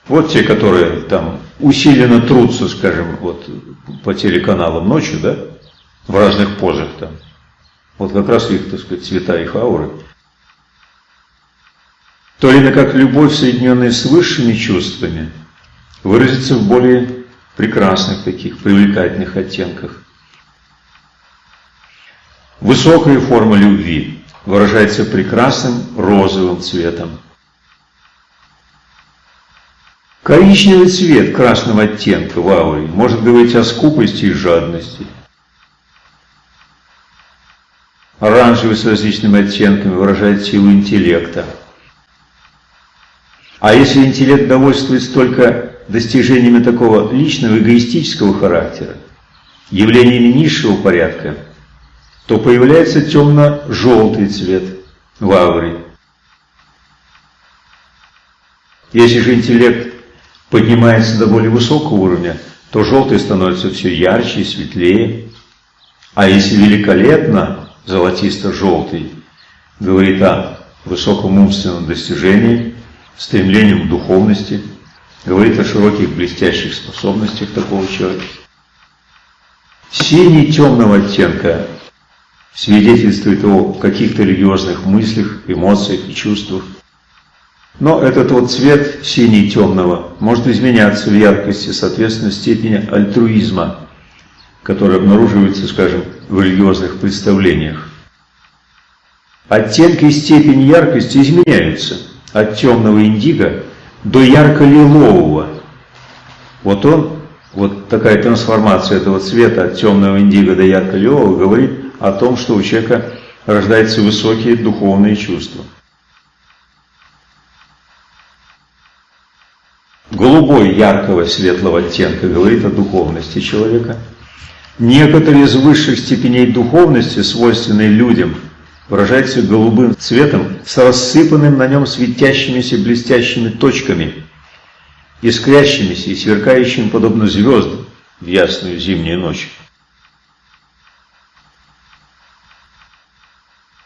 Speaker 1: Вот те, которые там усиленно трутся, скажем, вот по телеканалам ночью, да, в разных позах там. Вот как раз их, так сказать, цвета их ауры. То ли как любовь, соединенная с высшими чувствами, выразится в более прекрасных таких, привлекательных оттенках. Высокая форма любви выражается прекрасным розовым цветом. Коричневый цвет красного оттенка в ауре может говорить о скупости и жадности. Оранжевый с различными оттенками выражает силу интеллекта. А если интеллект довольствуется только достижениями такого личного эгоистического характера, явлениями низшего порядка, то появляется темно-желтый цвет в ауре. Если же интеллект поднимается до более высокого уровня, то желтый становится все ярче и светлее. А если великолепно золотисто-желтый говорит о высоком умственном достижении, стремлении к духовности – говорит о широких блестящих способностях такого человека. Синий темного оттенка свидетельствует о каких-то религиозных мыслях, эмоциях и чувствах. Но этот вот цвет синий темного может изменяться в яркости, соответственно, степени альтруизма которые обнаруживаются, скажем, в религиозных представлениях. Оттенки и степень яркости изменяются от темного индиго до ярко-лилового. Вот он, вот такая трансформация этого цвета от темного индиго до ярко-лилового говорит о том, что у человека рождаются высокие духовные чувства. Голубой яркого светлого оттенка говорит о духовности человека. Некоторые из высших степеней духовности, свойственные людям, выражаются голубым цветом с рассыпанным на нем светящимися блестящими точками, искрящимися и сверкающими подобно звездам в ясную зимнюю ночь.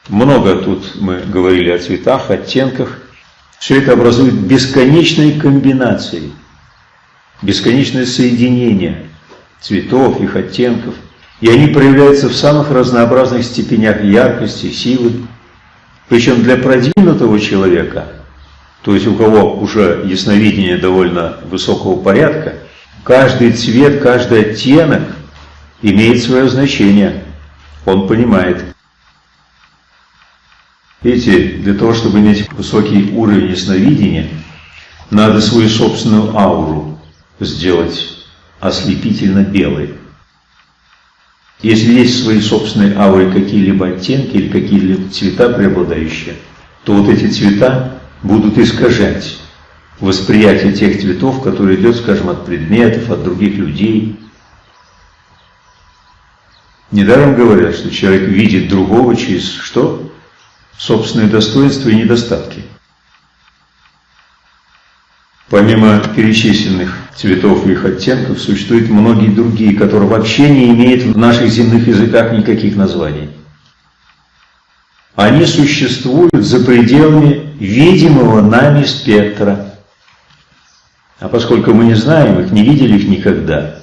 Speaker 1: Много тут мы говорили о цветах, оттенках. Все это образует бесконечные комбинации, бесконечное соединение цветов, их оттенков. И они проявляются в самых разнообразных степенях яркости, силы. Причем для продвинутого человека, то есть у кого уже ясновидение довольно высокого порядка, каждый цвет, каждый оттенок имеет свое значение. Он понимает. Видите, для того, чтобы иметь высокий уровень ясновидения, надо свою собственную ауру сделать ослепительно белой. Если есть в своей собственной ауре какие-либо оттенки или какие-либо цвета преобладающие, то вот эти цвета будут искажать восприятие тех цветов, которые идет, скажем, от предметов, от других людей. Недаром говорят, что человек видит другого через что? Собственные достоинства и недостатки. Помимо перечисленных цветов и их оттенков, существуют многие другие, которые вообще не имеют в наших земных языках никаких названий. Они существуют за пределами видимого нами спектра. А поскольку мы не знаем их, не видели их никогда,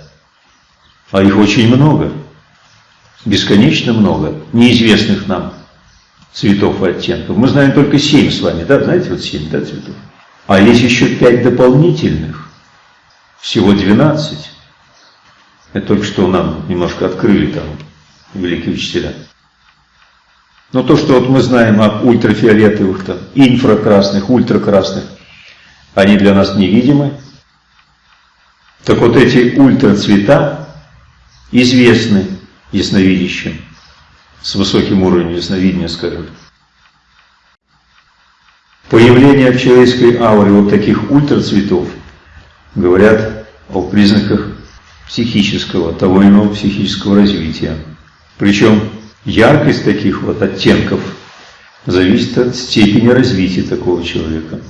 Speaker 1: а их очень много, бесконечно много, неизвестных нам цветов и оттенков. Мы знаем только семь с вами, да, знаете, вот семь, да, цветов. А есть еще пять дополнительных, всего 12. Это только что нам немножко открыли там великие учителя. Но то, что вот мы знаем об ультрафиолетовых, там, инфракрасных, ультракрасных, они для нас невидимы. Так вот эти ультрацвета известны ясновидящим, с высоким уровнем ясновидения, скажем. Появление в человеческой ауре вот таких ультрацветов говорят о признаках психического, того или иного психического развития. Причем яркость таких вот оттенков зависит от степени развития такого человека.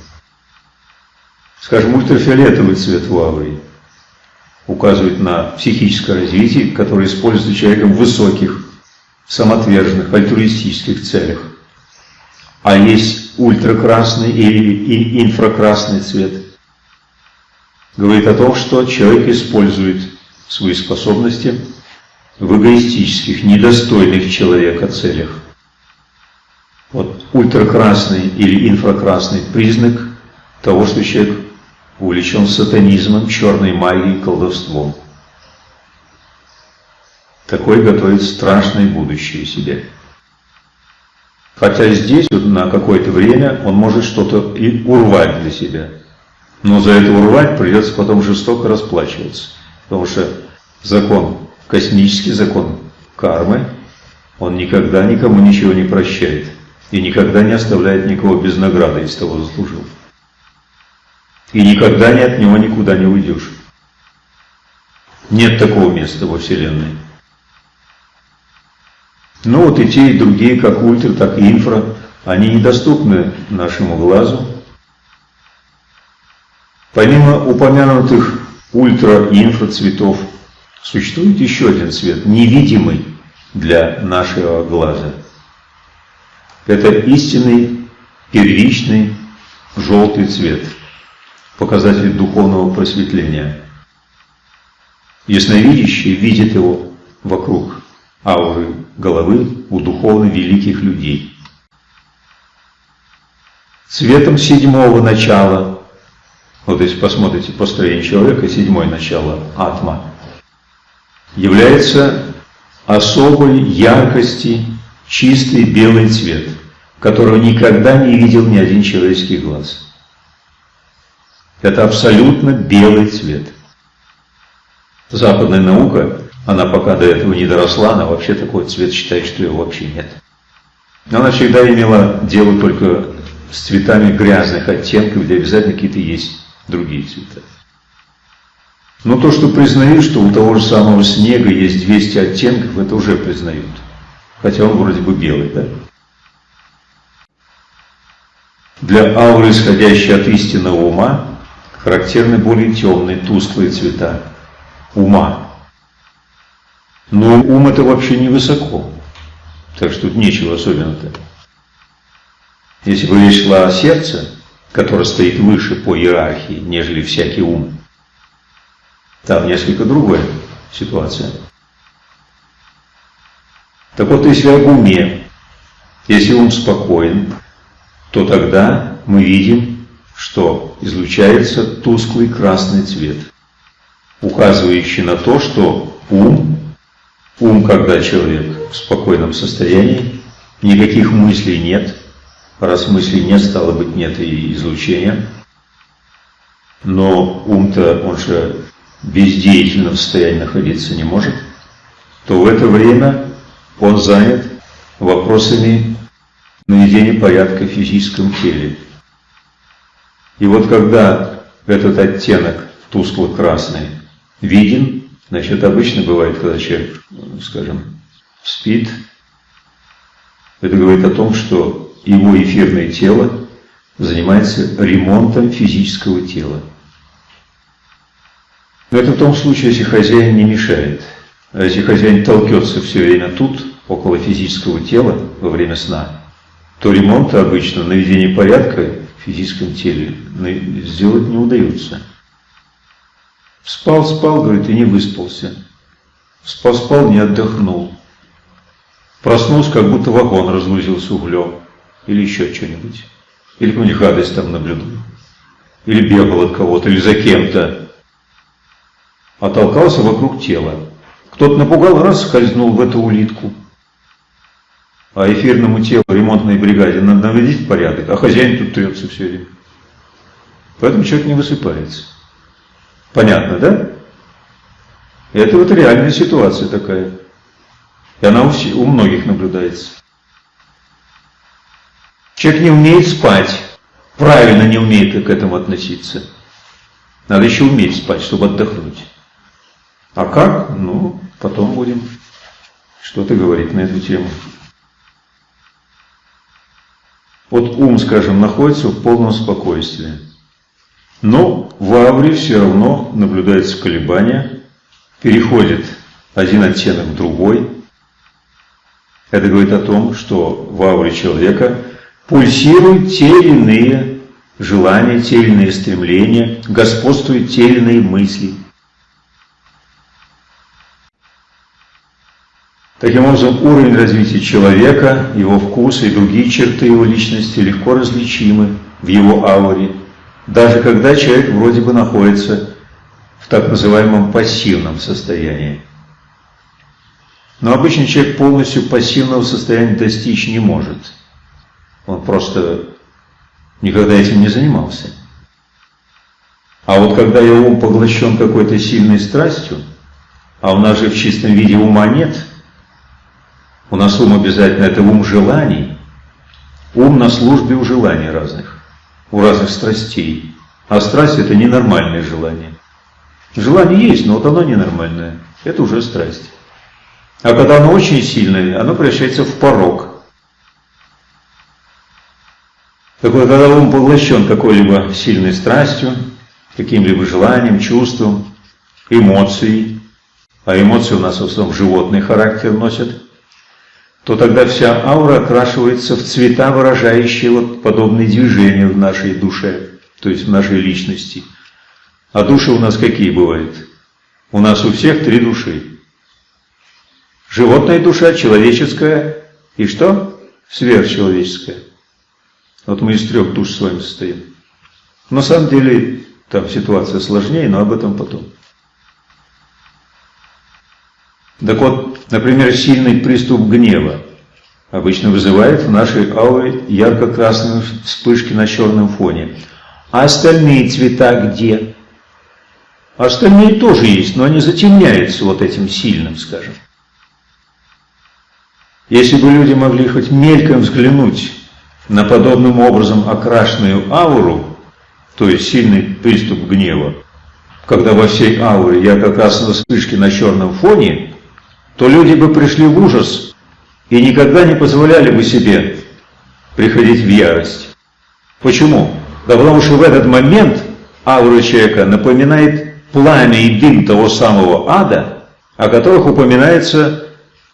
Speaker 1: Скажем, ультрафиолетовый цвет в ауре указывает на психическое развитие, которое используется человеком высоких, самоотверженных, альтруистических целях. А есть ультракрасный или инфракрасный цвет. Говорит о том, что человек использует свои способности в эгоистических, недостойных человека целях. Вот ультракрасный или инфракрасный признак того, что человек увлечен сатанизмом, черной магией, колдовством. Такой готовит страшное будущее себе. Хотя здесь вот, на какое-то время он может что-то и урвать для себя. Но за это урвать придется потом жестоко расплачиваться. Потому что закон, космический закон кармы, он никогда никому ничего не прощает. И никогда не оставляет никого без награды, если того заслужил. И никогда ни от него никуда не уйдешь. Нет такого места во Вселенной. Ну вот и те, и другие, как ультра, так и инфра, они недоступны нашему глазу. Помимо упомянутых ультра и инфра цветов, существует еще один цвет, невидимый для нашего глаза. Это истинный, первичный, желтый цвет, показатель духовного просветления. Ясновидящий видит его вокруг ауры головы у духовно великих людей. Цветом седьмого начала, вот если посмотрите построение человека, седьмое начало, атма, является особой яркости чистый белый цвет, которого никогда не видел ни один человеческий глаз. Это абсолютно белый цвет. Западная наука, она пока до этого не доросла, она вообще такой цвет считает, что его вообще нет. Она всегда имела дело только с цветами грязных оттенков, где обязательно какие-то есть другие цвета. Но то, что признают, что у того же самого снега есть 200 оттенков, это уже признают. Хотя он вроде бы белый, да? Для ауры, исходящей от истинного ума, характерны более темные, тусклые цвета ума. Но ум это вообще не высоко, так что тут нечего особенно-то. Если бы речь шла о сердце, которое стоит выше по иерархии, нежели всякий ум, там несколько другая ситуация. Так вот, если об уме, если ум спокоен, то тогда мы видим, что излучается тусклый красный цвет, указывающий на то, что ум, ум, когда человек в спокойном состоянии, никаких мыслей нет, раз мыслей нет, стало быть, нет и излучения, но ум-то, он же бездеятельном состоянии находиться не может, то в это время он занят вопросами наведения порядка в физическом теле. И вот когда этот оттенок тускло-красный виден, значит, обычно бывает, когда человек, скажем, спит, это говорит о том, что его эфирное тело занимается ремонтом физического тела. Но это в том случае, если хозяин не мешает. А если хозяин толкется все время тут, около физического тела, во время сна, то ремонта обычно, наведение порядка в физическом теле сделать не удается. Спал, спал, говорит, и не выспался. Спал, спал, не отдохнул. Проснулся, как будто вагон разгрузился углем. Или еще что-нибудь. Или какую-нибудь гадость там наблюдал. Или бегал от кого-то, или за кем-то а толкался вокруг тела. Кто-то напугал, раз скользнул в эту улитку. А эфирному телу ремонтной бригаде надо наводить порядок, а хозяин тут трется все время. Поэтому человек не высыпается. Понятно, да? Это вот реальная ситуация такая. И она у, многих наблюдается. Человек не умеет спать, правильно не умеет к этому относиться. Надо еще уметь спать, чтобы отдохнуть. А как? Ну, потом будем что-то говорить на эту тему. Вот ум, скажем, находится в полном спокойствии. Но в ауре все равно наблюдается колебания, переходит один оттенок в другой. Это говорит о том, что в ауре человека пульсируют те или иные желания, те или иные стремления, господствуют те или иные мысли – Таким образом, уровень развития человека, его вкусы и другие черты его личности легко различимы в его ауре, даже когда человек вроде бы находится в так называемом пассивном состоянии. Но обычный человек полностью пассивного состояния достичь не может. Он просто никогда этим не занимался. А вот когда его ум поглощен какой-то сильной страстью, а у нас же в чистом виде ума нет – у нас ум обязательно, это ум желаний. Ум на службе у желаний разных, у разных страстей. А страсть это ненормальное желание. Желание есть, но вот оно ненормальное. Это уже страсть. А когда оно очень сильное, оно превращается в порог. Так вот, когда ум поглощен какой-либо сильной страстью, каким-либо желанием, чувством, эмоцией, а эмоции у нас в основном животный характер носят, то тогда вся аура окрашивается в цвета, выражающие вот подобные движения в нашей душе, то есть в нашей личности. А души у нас какие бывают? У нас у всех три души. Животная душа, человеческая и что? Сверхчеловеческая. Вот мы из трех душ с вами состоим. На самом деле там ситуация сложнее, но об этом потом. Так вот, например, сильный приступ гнева обычно вызывает в нашей ауре ярко-красные вспышки на черном фоне. А остальные цвета где? Остальные тоже есть, но они затемняются вот этим сильным, скажем. Если бы люди могли хоть мельком взглянуть на подобным образом окрашенную ауру, то есть сильный приступ гнева, когда во всей ауре ярко-красные вспышки на черном фоне, то люди бы пришли в ужас и никогда не позволяли бы себе приходить в ярость. Почему? Да потому что в этот момент аура человека напоминает пламя и дым того самого ада, о которых упоминается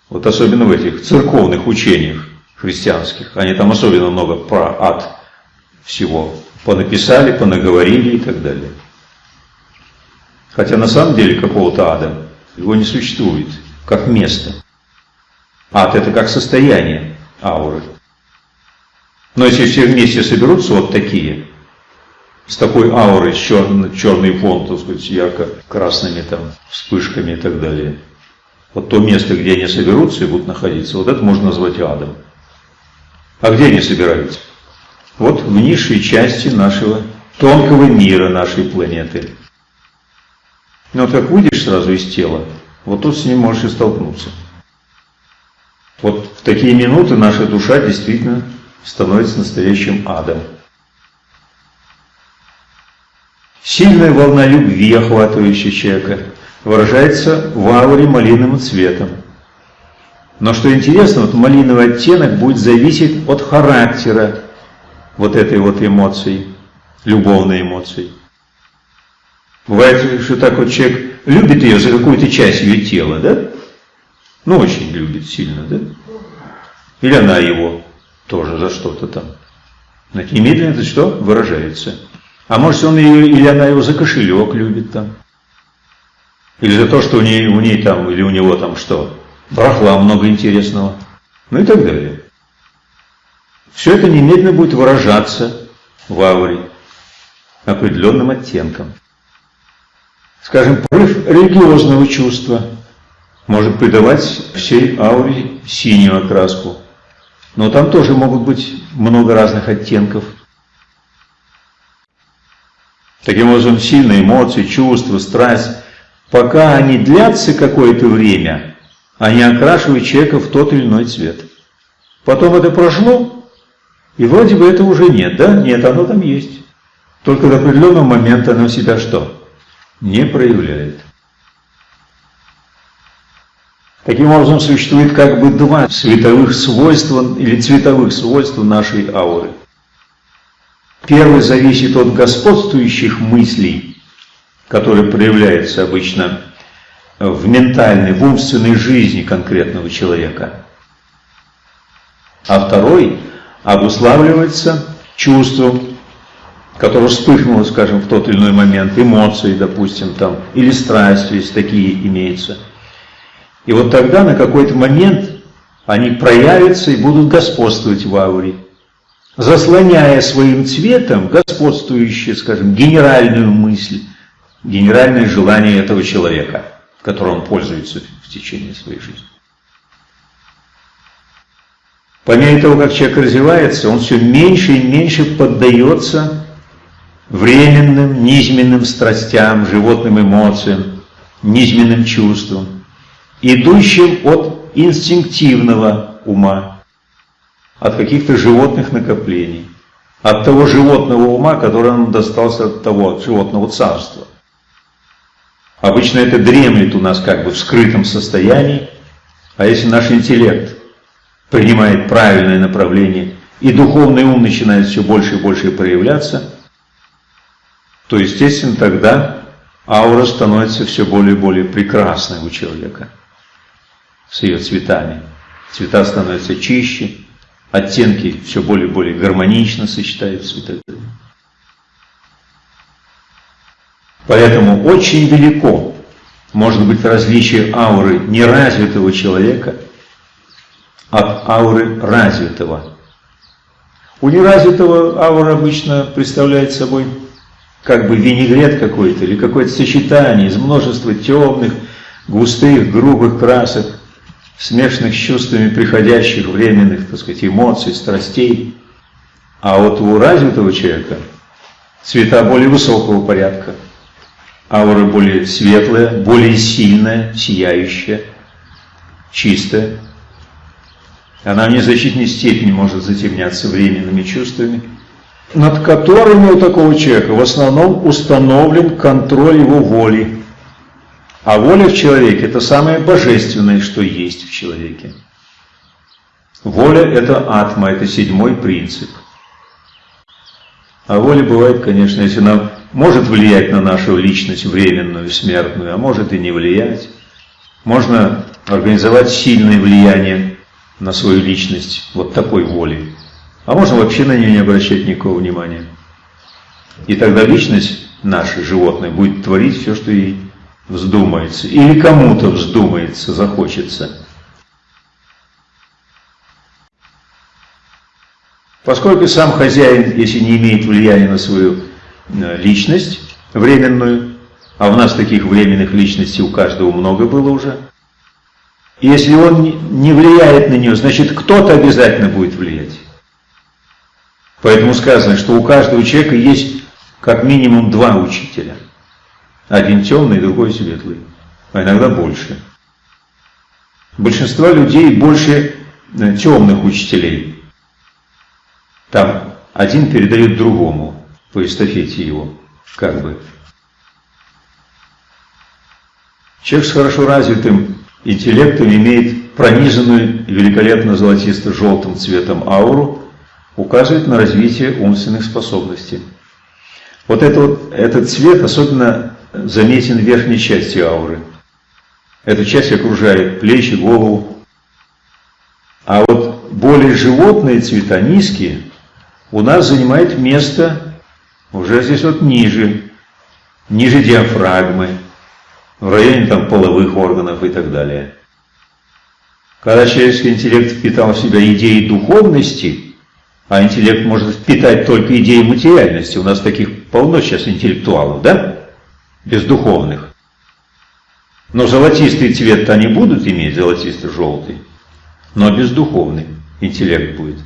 Speaker 1: вот особенно в этих церковных учениях христианских. Они там особенно много про ад всего понаписали, понаговорили и так далее. Хотя на самом деле какого-то ада его не существует, как место. Ад это как состояние ауры. Но если все вместе соберутся вот такие, с такой аурой, черный, черный фон, так сказать, ярко-красными там вспышками и так далее, вот то место, где они соберутся и будут находиться, вот это можно назвать адом. А где они собираются? Вот в низшей части нашего тонкого мира нашей планеты. Но вот как выйдешь сразу из тела, вот тут с ним можешь и столкнуться. Вот в такие минуты наша душа действительно становится настоящим адом. Сильная волна любви, охватывающая человека, выражается в ауре малиновым цветом. Но что интересно, вот малиновый оттенок будет зависеть от характера вот этой вот эмоции, любовной эмоции. Бывает, что так вот человек любит ее за какую-то часть ее тела, да? Ну, очень любит сильно, да? Или она его тоже за что-то там. И медленно это что? Выражается. А может, он ее, или она его за кошелек любит там. Или за то, что у ней, у ней там, или у него там что? Барахла много интересного. Ну и так далее. Все это немедленно будет выражаться в ауре определенным оттенком. Скажем, порыв религиозного чувства может придавать всей ауре синюю окраску. Но там тоже могут быть много разных оттенков. Таким образом, сильные эмоции, чувства, страсть, пока они длятся какое-то время, они окрашивают человека в тот или иной цвет. Потом это прошло, и вроде бы это уже нет, да? Нет, оно там есть. Только до определенного момента оно себя что? Не проявляет. Таким образом, существует как бы два световых свойства или цветовых свойства нашей ауры. Первый зависит от господствующих мыслей, которые проявляются обычно в ментальной, в умственной жизни конкретного человека. А второй обуславливается чувством, которое вспыхнуло, скажем, в тот или иной момент, эмоции, допустим, там, или страсть, если такие имеются. И вот тогда на какой-то момент они проявятся и будут господствовать в ауре, заслоняя своим цветом господствующую, скажем, генеральную мысль, генеральное желание этого человека, которым он пользуется в течение своей жизни. По мере того, как человек развивается, он все меньше и меньше поддается временным, низменным страстям, животным эмоциям, низменным чувствам, идущим от инстинктивного ума, от каких-то животных накоплений, от того животного ума, который он достался от того от животного царства. Обычно это дремлет у нас как бы в скрытом состоянии, а если наш интеллект принимает правильное направление, и духовный ум начинает все больше и больше проявляться, то, естественно, тогда аура становится все более и более прекрасной у человека с ее цветами. Цвета становятся чище, оттенки все более и более гармонично сочетаются и так далее. Поэтому очень велико может быть различие ауры неразвитого человека от ауры развитого. У неразвитого аура обычно представляет собой как бы винегрет какой-то или какое-то сочетание из множества темных, густых, грубых красок, смешанных с чувствами приходящих временных, так сказать, эмоций, страстей. А вот у развитого человека цвета более высокого порядка, аура более светлая, более сильная, сияющая, чистая. Она в незначительной степени может затемняться временными чувствами, над которыми у такого человека в основном установлен контроль его воли. А воля в человеке – это самое божественное, что есть в человеке. Воля – это атма, это седьмой принцип. А воля бывает, конечно, если она может влиять на нашу личность временную, смертную, а может и не влиять. Можно организовать сильное влияние на свою личность вот такой волей. А можно вообще на нее не обращать никакого внимания. И тогда личность наша, животное, будет творить все, что ей вздумается. Или кому-то вздумается, захочется. Поскольку сам хозяин, если не имеет влияния на свою э, личность временную, а у нас таких временных личностей у каждого много было уже, если он не влияет на нее, значит кто-то обязательно будет влиять. Поэтому сказано, что у каждого человека есть как минимум два учителя. Один темный, другой светлый. А иногда больше. Большинство людей больше э, темных учителей. Там один передает другому по эстафете его, как бы. Человек с хорошо развитым интеллектом имеет пронизанную великолепно золотисто-желтым цветом ауру, указывает на развитие умственных способностей. Вот, это вот этот цвет особенно заметен в верхней части ауры. Эта часть окружает плечи, голову. А вот более животные цвета, низкие, у нас занимает место уже здесь вот ниже, ниже диафрагмы, в районе там половых органов и так далее. Когда человеческий интеллект впитал в себя идеи духовности, а интеллект может впитать только идеи материальности, у нас таких полно сейчас интеллектуалов, да? Бездуховных. Но золотистый цвет-то они будут иметь, золотисто-желтый, но бездуховный интеллект будет.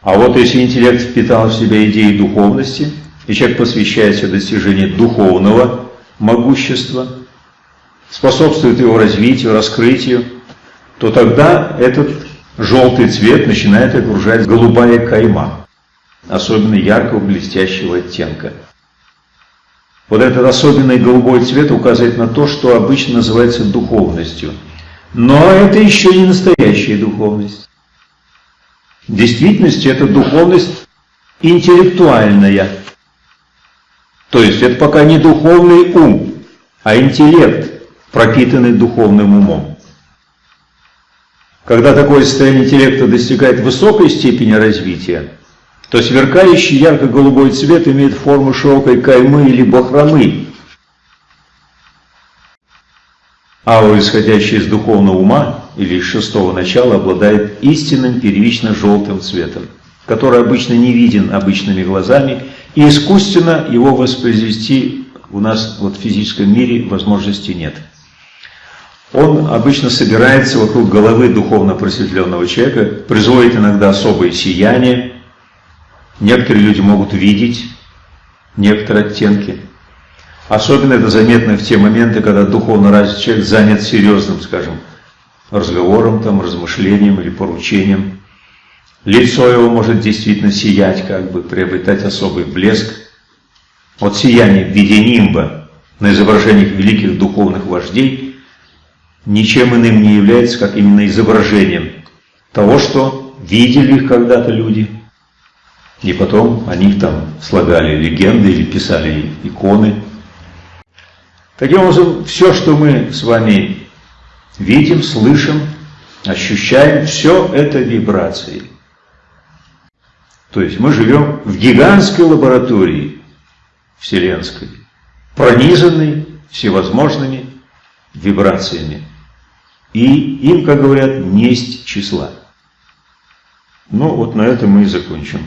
Speaker 1: А вот если интеллект впитал в себя идеи духовности, и человек посвящается достижению духовного могущества, способствует его развитию, раскрытию, то тогда этот желтый цвет начинает окружать голубая кайма, особенно яркого блестящего оттенка. Вот этот особенный голубой цвет указывает на то, что обычно называется духовностью. Но это еще не настоящая духовность. В действительности это духовность интеллектуальная. То есть это пока не духовный ум, а интеллект, пропитанный духовным умом. Когда такое состояние интеллекта достигает высокой степени развития, то сверкающий ярко-голубой цвет имеет форму широкой каймы или бахромы. Аура, исходящая из духовного ума, или из шестого начала обладает истинным первично-желтым цветом, который обычно не виден обычными глазами, и искусственно его воспроизвести у нас вот в физическом мире возможности нет. Он обычно собирается вокруг головы духовно просветленного человека, производит иногда особое сияние. Некоторые люди могут видеть некоторые оттенки. Особенно это заметно в те моменты, когда духовно развитый человек занят серьезным, скажем, разговором, там, размышлением или поручением. Лицо его может действительно сиять, как бы приобретать особый блеск. Вот сияние в виде нимба на изображениях великих духовных вождей ничем иным не является, как именно изображением того, что видели их когда-то люди, и потом о них там слагали легенды или писали иконы. Таким образом, все, что мы с вами видим, слышим, ощущаем, все это вибрации. То есть мы живем в гигантской лаборатории вселенской, пронизанной всевозможными вибрациями. И им, как говорят, несть числа. Ну вот на этом мы и закончим.